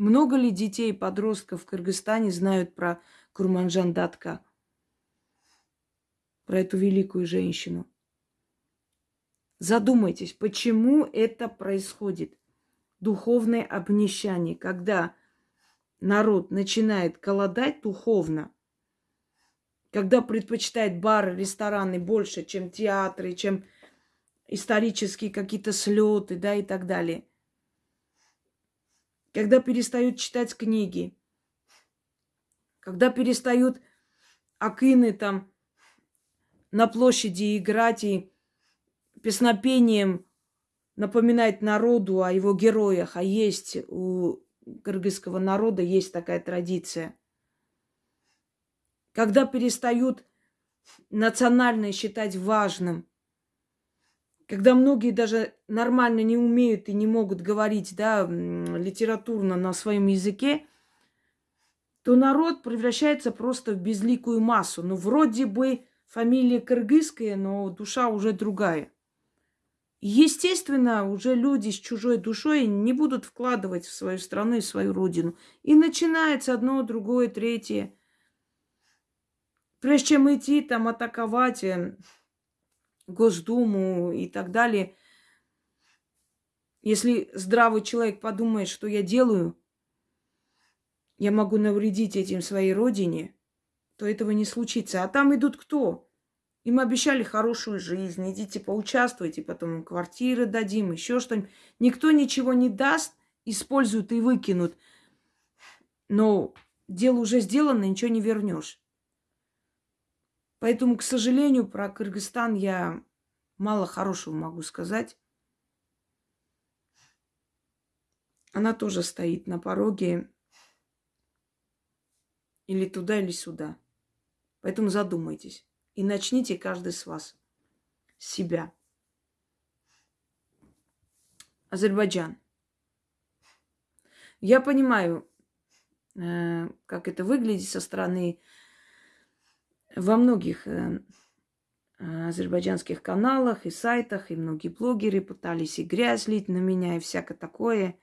Много ли детей и подростков в Кыргызстане знают про Курманжан Датка, про эту великую женщину? Задумайтесь, почему это происходит? Духовное обнищание, когда народ начинает голодать духовно, когда предпочитает бары, рестораны больше, чем театры, чем исторические какие-то слеты, да, и так далее. Когда перестают читать книги, когда перестают акины там на площади играть и песнопением напоминать народу о его героях, а есть у кыргызского народа есть такая традиция. Когда перестают национальное считать важным, когда многие даже нормально не умеют и не могут говорить, да, литературно на своем языке, то народ превращается просто в безликую массу. Ну, вроде бы фамилия кыргызская, но душа уже другая. Естественно, уже люди с чужой душой не будут вкладывать в свою страну и свою родину. И начинается одно, другое, третье. Прежде чем идти там атаковать э, Госдуму и так далее. Если здравый человек подумает, что я делаю, я могу навредить этим своей родине, то этого не случится. А там идут кто? Им обещали хорошую жизнь, идите поучаствуйте, потом квартиры дадим, еще что-нибудь. Никто ничего не даст, используют и выкинут. Но дело уже сделано, ничего не вернешь. Поэтому, к сожалению, про Кыргызстан я мало хорошего могу сказать. Она тоже стоит на пороге или туда, или сюда. Поэтому задумайтесь. И начните каждый с вас. С себя. Азербайджан. Я понимаю, э, как это выглядит со стороны во многих э, азербайджанских каналах и сайтах, и многие блогеры пытались и грязь лить на меня, и всякое такое.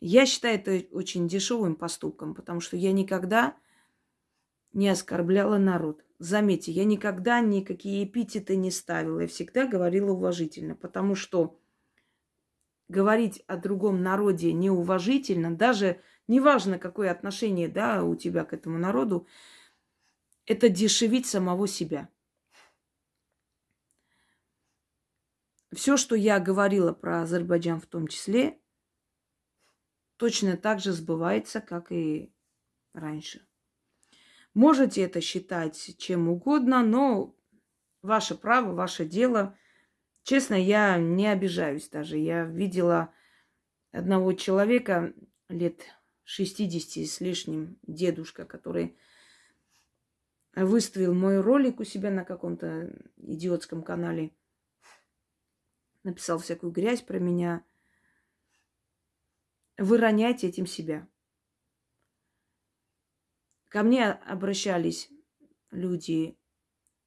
Я считаю это очень дешевым поступком, потому что я никогда не оскорбляла народ. Заметьте, я никогда никакие эпитеты не ставила. Я всегда говорила уважительно, потому что говорить о другом народе неуважительно, даже неважно, какое отношение да, у тебя к этому народу, это дешевить самого себя. Все, что я говорила про Азербайджан в том числе, точно так же сбывается, как и раньше. Можете это считать чем угодно, но ваше право, ваше дело. Честно, я не обижаюсь даже. Я видела одного человека лет 60 с лишним, дедушка, который выставил мой ролик у себя на каком-то идиотском канале. Написал всякую грязь про меня. Вы роняете этим себя. Ко мне обращались люди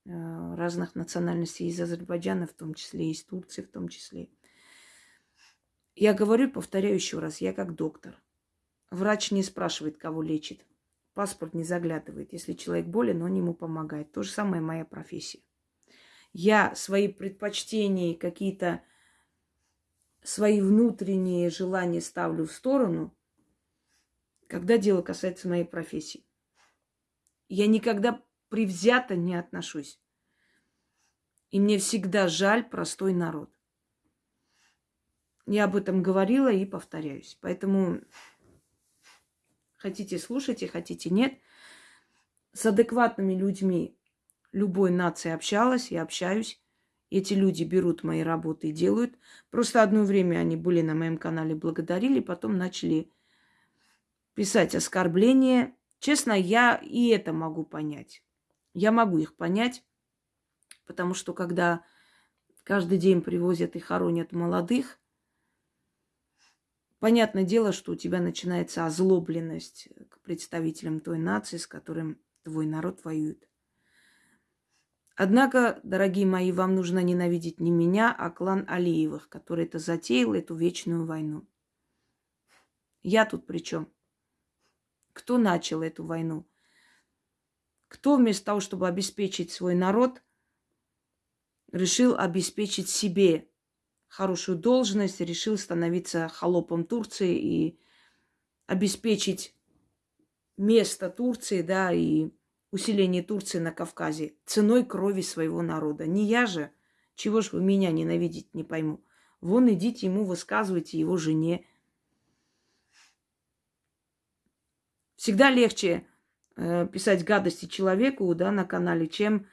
э, разных национальностей из Азербайджана, в том числе, из Турции, в том числе. Я говорю, повторяю еще раз, я как доктор. Врач не спрашивает, кого лечит. Паспорт не заглядывает. Если человек болен, он ему помогает. То же самое моя профессия. Я свои предпочтения, какие-то свои внутренние желания ставлю в сторону, когда дело касается моей профессии. Я никогда привзято не отношусь. И мне всегда жаль простой народ. Я об этом говорила и повторяюсь. Поэтому хотите слушайте, хотите нет. С адекватными людьми любой нации общалась и общаюсь. Эти люди берут мои работы и делают. Просто одно время они были на моем канале, благодарили, потом начали писать оскорбления, Честно, я и это могу понять. Я могу их понять, потому что когда каждый день привозят и хоронят молодых, понятное дело, что у тебя начинается озлобленность к представителям той нации, с которым твой народ воюет. Однако, дорогие мои, вам нужно ненавидеть не меня, а клан Алиевых, который это затеял, эту вечную войну. Я тут при чем? Кто начал эту войну? Кто вместо того, чтобы обеспечить свой народ, решил обеспечить себе хорошую должность, решил становиться холопом Турции и обеспечить место Турции, да, и усиление Турции на Кавказе ценой крови своего народа. Не я же, чего ж вы меня ненавидите, не пойму. Вон идите ему высказывайте его жене, Всегда легче э, писать гадости человеку да, на канале, чем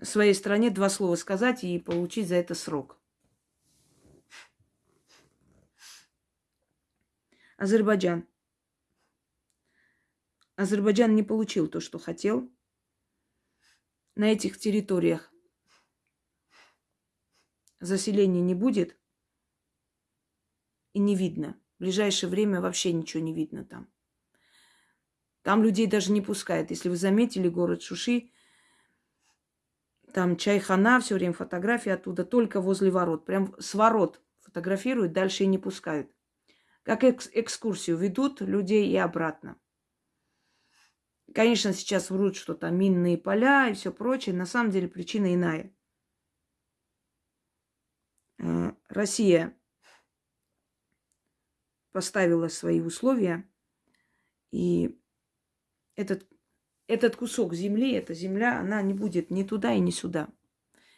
своей стране два слова сказать и получить за это срок. Азербайджан. Азербайджан не получил то, что хотел. На этих территориях заселения не будет и не видно. В ближайшее время вообще ничего не видно там. Там людей даже не пускают. Если вы заметили город Шуши, там чайхана, все время фотографии оттуда, только возле ворот. Прям с ворот фотографируют, дальше и не пускают. Как экс- экскурсию ведут людей и обратно. Конечно, сейчас врут, что там минные поля и все прочее. На самом деле причина иная. Э, Россия поставила свои условия, и этот, этот кусок земли, эта земля, она не будет ни туда и ни сюда.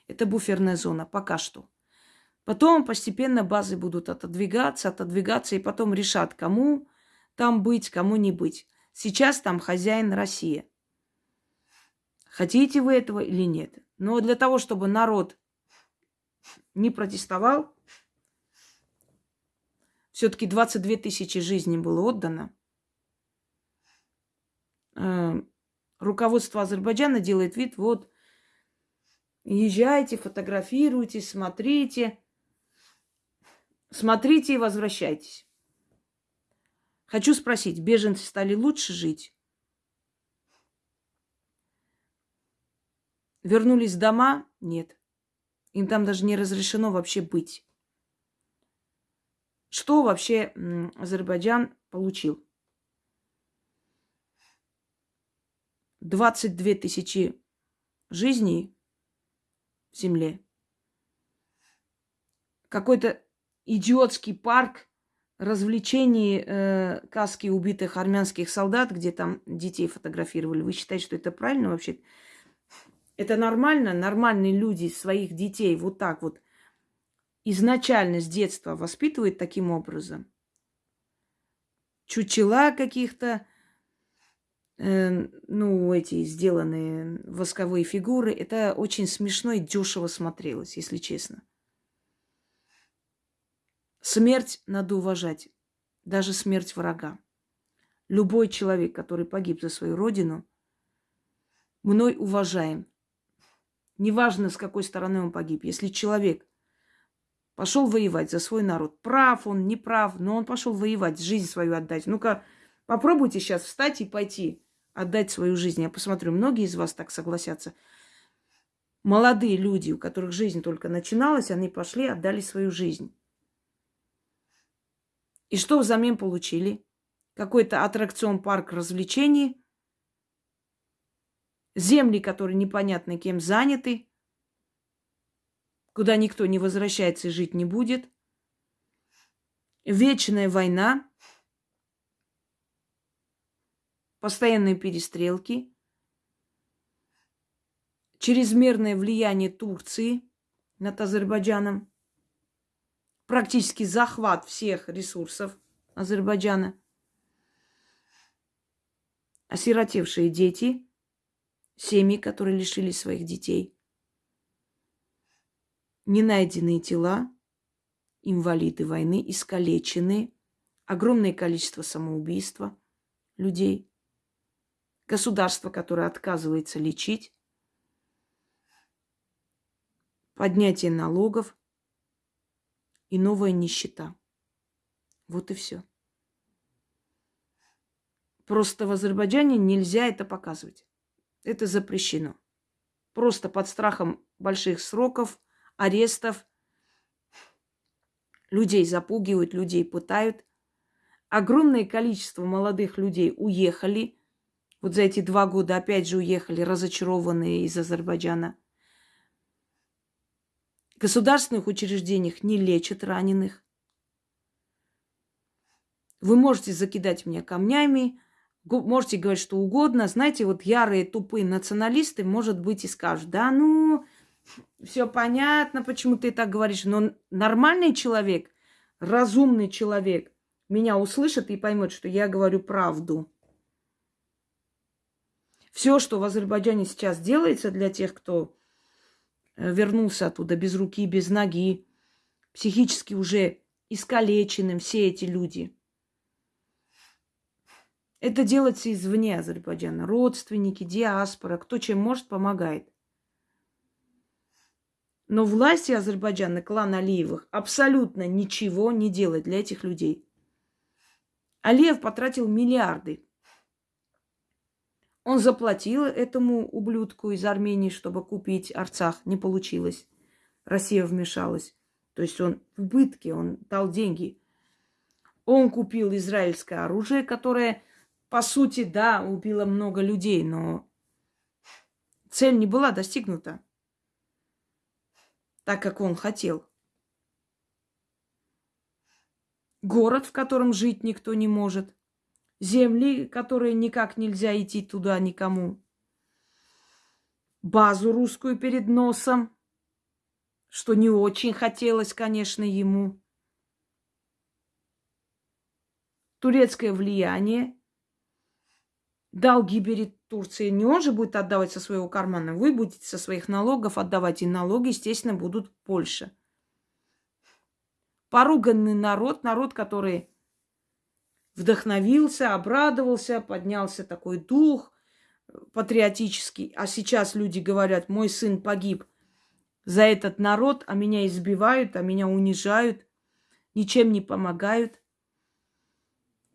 Это буферная зона пока что. Потом постепенно базы будут отодвигаться, отодвигаться, и потом решат, кому там быть, кому не быть. Сейчас там хозяин Россия. Хотите вы этого или нет? Но для того, чтобы народ не протестовал, все-таки 22 тысячи жизней было отдано. Э, руководство Азербайджана делает вид, вот, езжайте, фотографируйтесь, смотрите. Смотрите и возвращайтесь. Хочу спросить, беженцы стали лучше жить? Вернулись в дома? Нет. Им там даже не разрешено вообще быть. Что вообще Азербайджан получил? 22 тысячи жизней в земле. Какой-то идиотский парк развлечений э, каски убитых армянских солдат, где там детей фотографировали. Вы считаете, что это правильно вообще? Это нормально? Нормальные люди своих детей вот так вот изначально с детства воспитывают таким образом. Чучела каких-то, э, ну, эти сделанные восковые фигуры. Это очень смешно и дешево смотрелось, если честно. Смерть надо уважать, даже смерть врага. Любой человек, который погиб за свою родину, мной уважаем. Неважно, с какой стороны он погиб. Если человек пошел воевать за свой народ, прав он, не прав, но он пошел воевать, жизнь свою отдать. Ну-ка, попробуйте сейчас встать и пойти отдать свою жизнь. Я посмотрю, многие из вас так согласятся. Молодые люди, у которых жизнь только начиналась, они пошли, отдали свою жизнь. И что взамен получили? Какой-то аттракцион, парк развлечений, земли, которые непонятно кем заняты, куда никто не возвращается и жить не будет, вечная война, постоянные перестрелки, чрезмерное влияние Турции над Азербайджаном, практически захват всех ресурсов Азербайджана. Осиротевшие дети, семьи, которые лишились своих детей, ненайденные тела, инвалиды войны, искалеченные, огромное количество самоубийства людей, государство, которое отказывается лечить, поднятие налогов – и новая нищета. Вот и все. Просто в Азербайджане нельзя это показывать. Это запрещено. Просто под страхом больших сроков, арестов. Людей запугивают, людей пытают. Огромное количество молодых людей уехали. Вот за эти два года опять же уехали разочарованные из Азербайджана – государственных учреждениях не лечат раненых. Вы можете закидать меня камнями, можете говорить что угодно. Знаете, вот ярые тупые националисты, может быть, и скажут, да, ну, все понятно, почему ты так говоришь, но нормальный человек, разумный человек меня услышит и поймет, что я говорю правду. Все, что в Азербайджане сейчас делается для тех, кто вернулся оттуда без руки, без ноги, психически уже искалеченным все эти люди. Это делается извне Азербайджана. Родственники, диаспора, кто чем может, помогает. Но власти Азербайджана, клан Алиевых, абсолютно ничего не делает для этих людей. Алиев потратил миллиарды он заплатил этому ублюдку из Армении, чтобы купить Арцах. Не получилось. Россия вмешалась. То есть он в убытке, он дал деньги. Он купил израильское оружие, которое, по сути, да, убило много людей, но цель не была достигнута так, как он хотел. Город, в котором жить никто не может – земли, которые никак нельзя идти туда никому. Базу русскую перед носом, что не очень хотелось, конечно, ему. Турецкое влияние, долги перед Турции, не он же будет отдавать со своего кармана, вы будете со своих налогов отдавать, и налоги, естественно, будут больше. Поруганный народ, народ, который вдохновился, обрадовался, поднялся такой дух патриотический. А сейчас люди говорят, мой сын погиб за этот народ, а меня избивают, а меня унижают, ничем не помогают.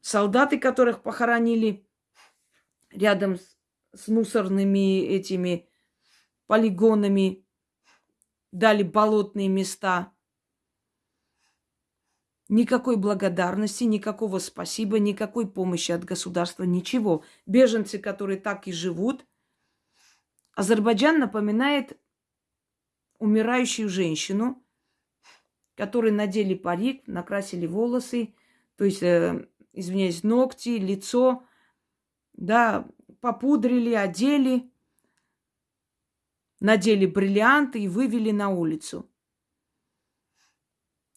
Солдаты, которых похоронили рядом с, с мусорными этими полигонами, дали болотные места – Никакой благодарности, никакого спасибо, никакой помощи от государства, ничего. Беженцы, которые так и живут. Азербайджан напоминает умирающую женщину, которой надели парик, накрасили волосы, то есть, э, извиняюсь, ногти, лицо, да, попудрили, одели, надели бриллианты и вывели на улицу.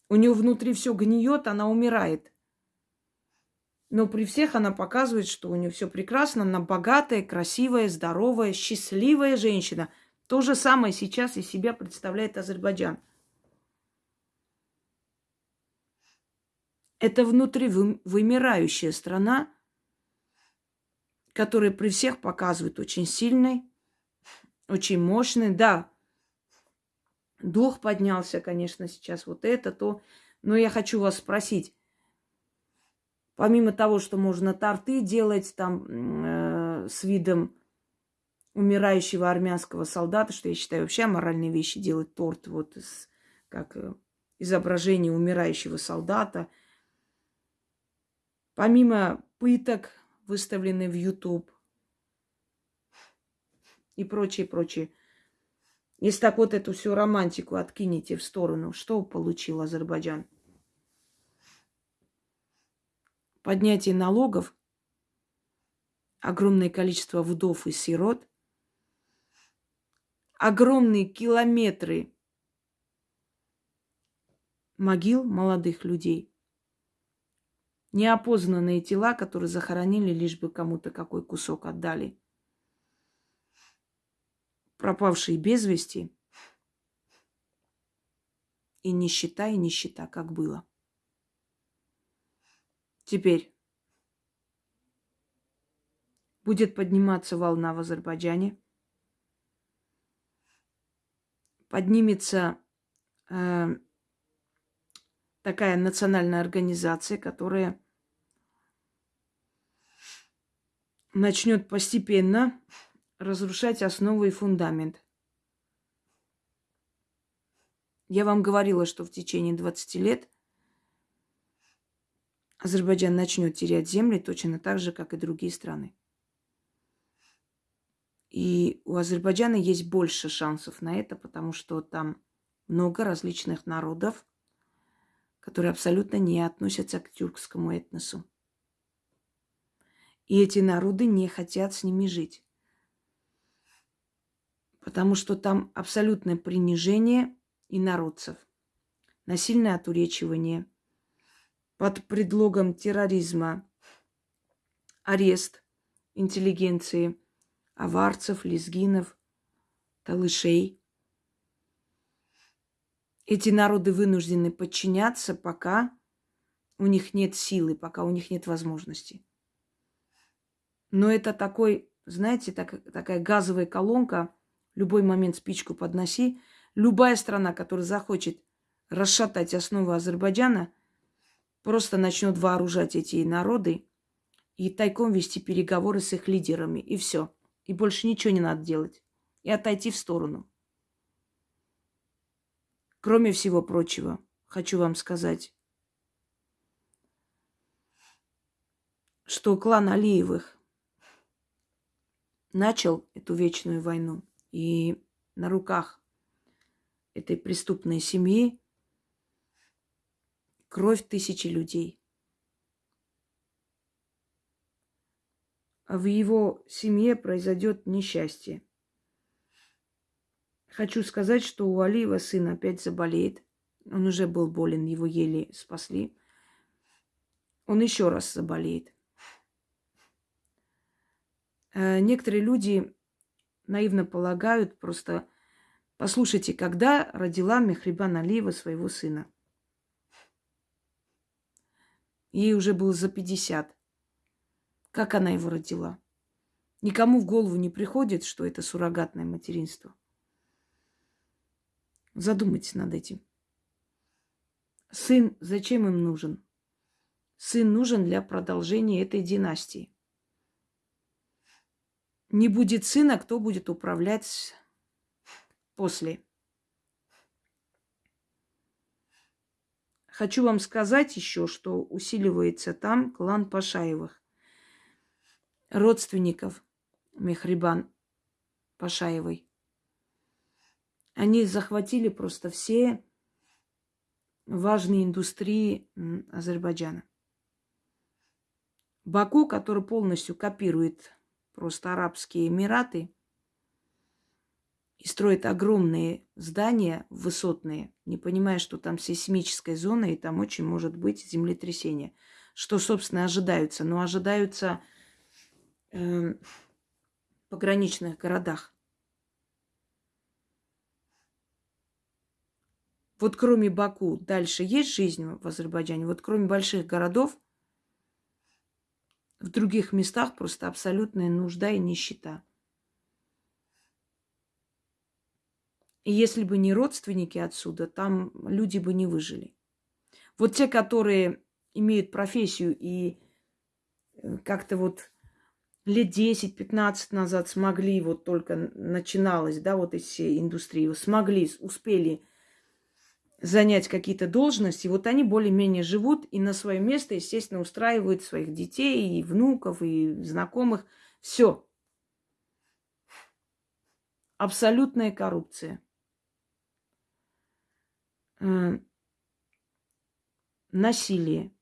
У нее внутри все гниет, она умирает. Но при всех она показывает, что у нее все прекрасно, она богатая, красивая, здоровая, счастливая женщина. То же самое сейчас из себя представляет Азербайджан. Это внутри вымирающая страна, которая при всех показывает очень сильной, очень мощной. Да, Дух поднялся, конечно, сейчас вот это, то. Но я хочу вас спросить, помимо того, что можно торты делать там э, с видом умирающего армянского солдата, что я считаю вообще моральные вещи делать торт вот с, как э, изображение умирающего солдата. Помимо пыток, выставленных в YouTube и прочее, прочее. Если так вот эту всю романтику откинете в сторону, что получил Азербайджан? Поднятие налогов, огромное количество вдов и сирот, огромные километры могил молодых людей, неопознанные тела, которые захоронили, лишь бы кому-то какой кусок отдали – пропавшие без вести, и нищета, и нищета, как было. Теперь будет подниматься волна в Азербайджане, поднимется э, такая национальная организация, которая начнет постепенно разрушать основы и фундамент. Я вам говорила, что в течение 20 лет Азербайджан начнет терять земли точно так же, как и другие страны. И у Азербайджана есть больше шансов на это, потому что там много различных народов, которые абсолютно не относятся к тюркскому этносу. И эти народы не хотят с ними жить потому что там абсолютное принижение инородцев, насильное отуречивание, под предлогом терроризма, арест интеллигенции, аварцев, лезгинов, талышей. Эти народы вынуждены подчиняться, пока у них нет силы, пока у них нет возможности. Но это такой, знаете, так, такая газовая колонка – любой момент спичку подноси. Любая страна, которая захочет расшатать основы Азербайджана, просто начнет вооружать эти народы и тайком вести переговоры с их лидерами. И все. И больше ничего не надо делать. И отойти в сторону. Кроме всего прочего, хочу вам сказать, что клан Алиевых начал эту вечную войну. И на руках этой преступной семьи кровь тысячи людей. А в его семье произойдет несчастье. Хочу сказать, что у Алиева сын опять заболеет. Он уже был болен, его еле спасли. Он еще раз заболеет. э, некоторые люди наивно полагают просто, послушайте, когда родила Мехрибан Алиева своего сына? Ей уже было за 50. Как она его родила? Никому в голову не приходит, что это суррогатное материнство. Задумайтесь над этим. Сын зачем им нужен? Сын нужен для продолжения этой династии. Не будет сына, кто будет управлять после. Хочу вам сказать еще, что усиливается там клан Пашаевых, родственников Мехрибан Пашаевой. Они захватили просто все важные индустрии Азербайджана. Баку, который полностью копирует просто Арабские Эмираты и строит огромные здания высотные, не понимая, что там сейсмическая зона и там очень может быть землетрясение. Что, собственно, ожидаются? Но ожидаются э, пограничных городах. Вот кроме Баку дальше есть жизнь в Азербайджане. Вот кроме больших городов, в других местах просто абсолютная нужда и нищета. И если бы не родственники отсюда, там люди бы не выжили. Вот те, которые имеют профессию и э, как-то вот лет 10-15 назад смогли, вот только начиналось, да, вот эти индустрии, смогли, успели занять какие-то должности, вот они более-менее живут и на свое место, естественно, устраивают своих детей и внуков, и знакомых. Все. Абсолютная коррупция. Э, насилие.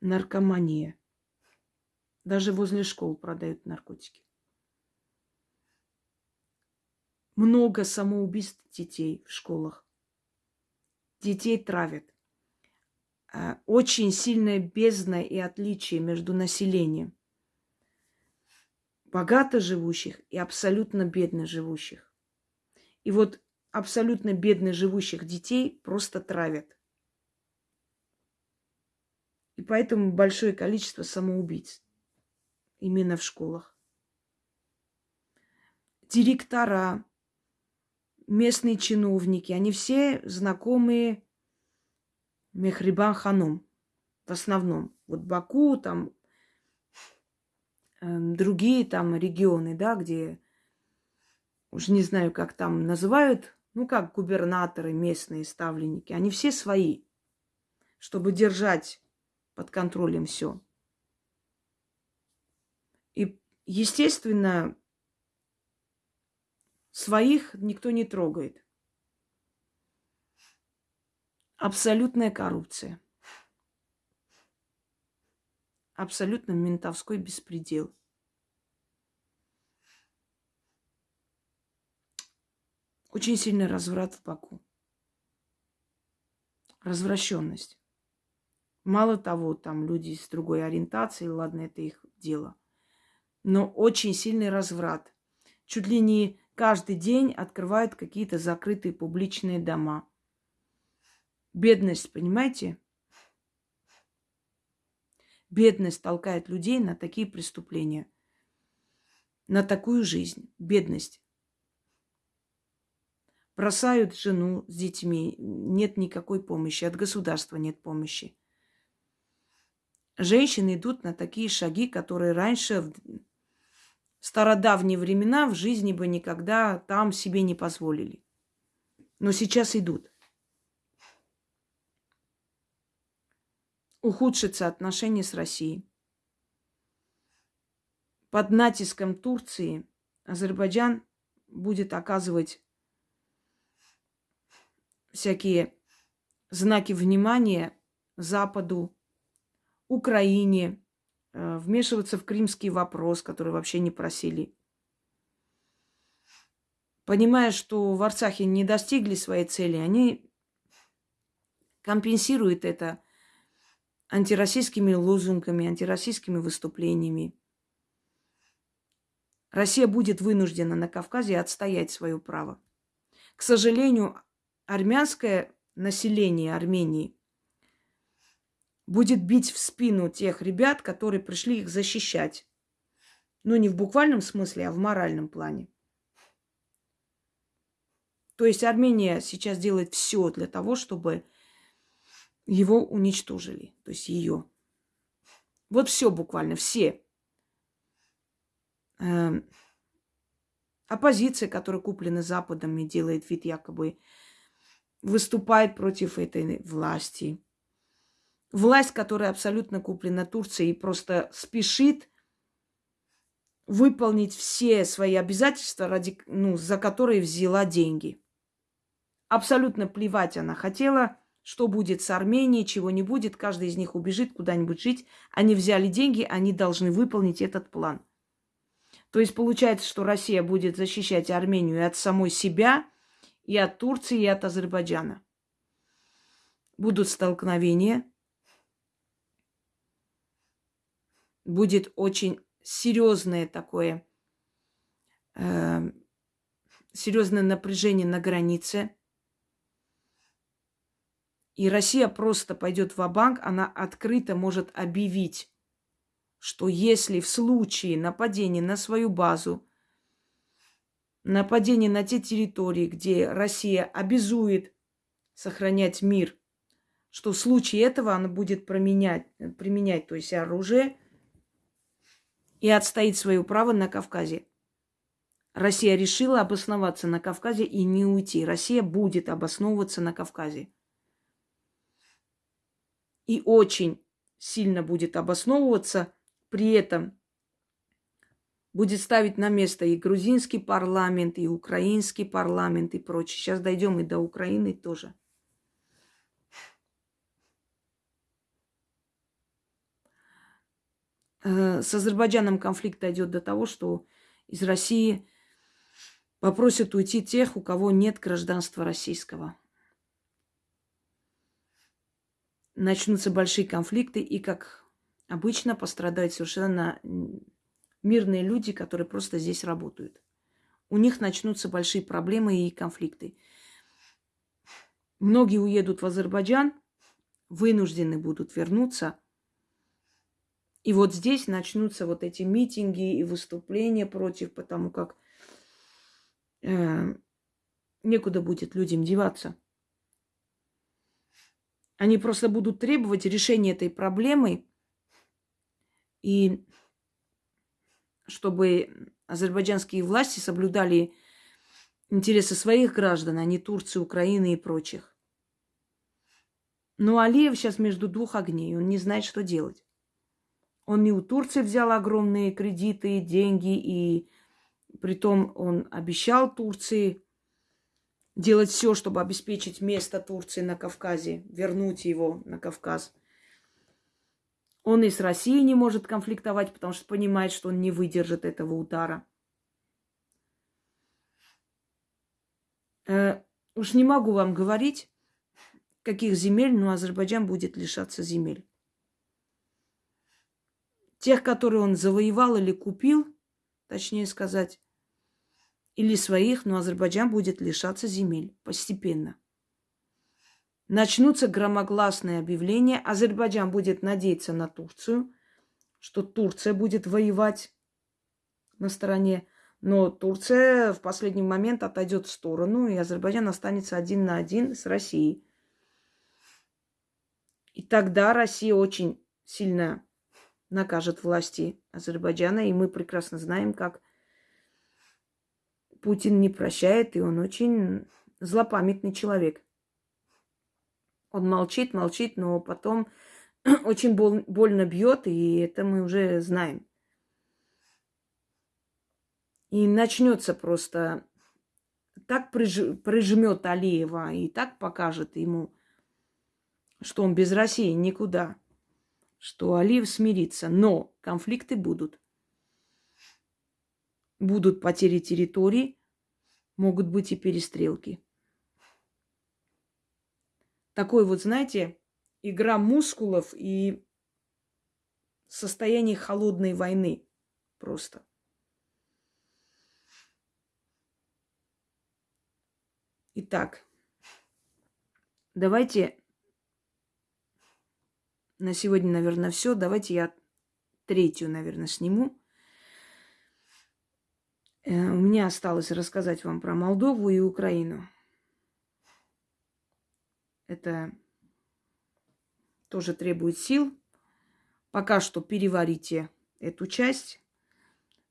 Наркомания. Даже возле школ продают наркотики. Много самоубийств детей в школах детей травят. А, очень сильная бездна и отличие между населением. Богато живущих и абсолютно бедно живущих. И вот абсолютно бедно живущих детей просто травят. И поэтому большое количество самоубийц именно в школах. Директора, местные чиновники, они все знакомые Мехрибан Ханум в основном. Вот Баку, там э, другие там регионы, да, где уж не знаю, как там называют, ну, как губернаторы, местные ставленники, они все свои, чтобы держать под контролем все. И, естественно, Своих никто не трогает. Абсолютная коррупция. Абсолютно ментовской беспредел. Очень сильный разврат в Баку. Развращенность. Мало того, там люди с другой ориентацией, ладно, это их дело. Но очень сильный разврат. Чуть ли не каждый день открывают какие-то закрытые публичные дома. Бедность, понимаете? Бедность толкает людей на такие преступления, на такую жизнь. Бедность. Бросают жену с детьми, нет никакой помощи, от государства нет помощи. Женщины идут на такие шаги, которые раньше стародавние времена в жизни бы никогда там себе не позволили. Но сейчас идут. Ухудшится отношения с Россией. Под натиском Турции Азербайджан будет оказывать всякие знаки внимания Западу, Украине, вмешиваться в крымский вопрос, который вообще не просили. Понимая, что в Арцахе не достигли своей цели, они компенсируют это антироссийскими лозунгами, антироссийскими выступлениями. Россия будет вынуждена на Кавказе отстоять свое право. К сожалению, армянское население Армении будет бить в спину тех ребят, которые пришли их защищать. Ну, не в буквальном смысле, а в моральном плане. То есть Армения сейчас делает все для того, чтобы его уничтожили. То есть ее. Вот все буквально, все. Эм, оппозиция, которая куплена Западом и делает вид якобы выступает против этой власти. Власть, которая абсолютно куплена Турцией и просто спешит выполнить все свои обязательства, ради, ну, за которые взяла деньги. Абсолютно плевать она хотела, что будет с Арменией, чего не будет. Каждый из них убежит куда-нибудь жить. Они взяли деньги, они должны выполнить этот план. То есть получается, что Россия будет защищать Армению и от самой себя, и от Турции, и от Азербайджана. Будут столкновения. Будет очень серьезное такое, э, серьезное напряжение на границе. И Россия просто пойдет в банк она открыто может объявить, что если в случае нападения на свою базу, нападение на те территории, где Россия обязует сохранять мир, что в случае этого она будет применять, применять то есть оружие и отстоит свое право на Кавказе. Россия решила обосноваться на Кавказе и не уйти. Россия будет обосновываться на Кавказе. И очень сильно будет обосновываться, при этом будет ставить на место и грузинский парламент, и украинский парламент, и прочее. Сейчас дойдем и до Украины тоже. С Азербайджаном конфликт дойдет до того, что из России попросят уйти тех, у кого нет гражданства российского. Начнутся большие конфликты, и, как обычно, пострадают совершенно мирные люди, которые просто здесь работают. У них начнутся большие проблемы и конфликты. Многие уедут в Азербайджан, вынуждены будут вернуться. И вот здесь начнутся вот эти митинги и выступления против, потому как э, некуда будет людям деваться. Они просто будут требовать решения этой проблемы. И чтобы азербайджанские власти соблюдали интересы своих граждан, а не Турции, Украины и прочих. Но Алиев сейчас между двух огней. Он не знает, что делать. Он не у Турции взял огромные кредиты, деньги, и притом он обещал Турции делать все, чтобы обеспечить место Турции на Кавказе, вернуть его на Кавказ. Он и с Россией не может конфликтовать, потому что понимает, что он не выдержит этого удара. Э, уж не могу вам говорить, каких земель, но Азербайджан будет лишаться земель. Тех, которые он завоевал или купил, точнее сказать, или своих, но Азербайджан будет лишаться земель постепенно начнутся громогласные объявления. Азербайджан будет надеяться на Турцию, что Турция будет воевать на стороне. Но Турция в последний момент отойдет в сторону, и Азербайджан останется один на один с Россией. И тогда Россия очень сильно накажет власти Азербайджана, и мы прекрасно знаем, как Путин не прощает, и он очень злопамятный человек. Он молчит, молчит, но потом очень бол- больно бьет, и это мы уже знаем. И начнется просто так приж- прижмет Алиева и так покажет ему, что он без России никуда, что Алиев смирится, но конфликты будут. Будут потери территории, могут быть и перестрелки. Такой вот, знаете, игра мускулов и состояние холодной войны просто. Итак, давайте на сегодня, наверное, все. Давайте я третью, наверное, сниму. Э, у меня осталось рассказать вам про Молдову и Украину. Это тоже требует сил. Пока что переварите эту часть.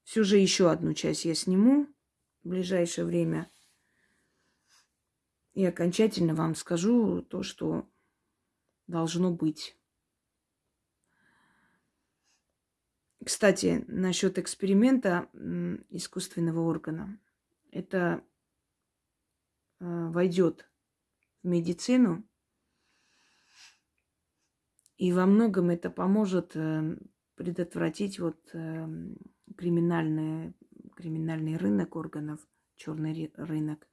Все же еще одну часть я сниму в ближайшее время. И окончательно вам скажу то, что должно быть. Кстати, насчет эксперимента искусственного органа. Это э, войдет в медицину, и во многом это поможет э, предотвратить вот э, криминальный, криминальный рынок органов, черный рынок.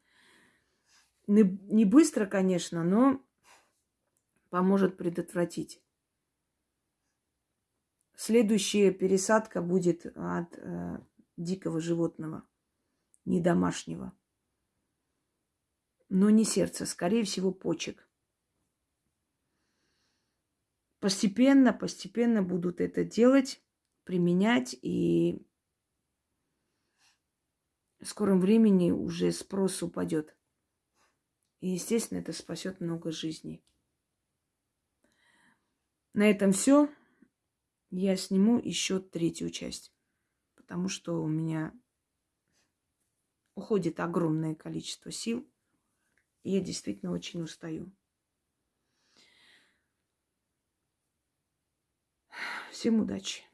Не, не быстро, конечно, но поможет предотвратить. Следующая пересадка будет от э, дикого животного, не домашнего. Но не сердца, скорее всего, почек. Постепенно, постепенно будут это делать, применять, и в скором времени уже спрос упадет. И, естественно, это спасет много жизней. На этом все я сниму еще третью часть, потому что у меня уходит огромное количество сил, и я действительно очень устаю. Всем удачи!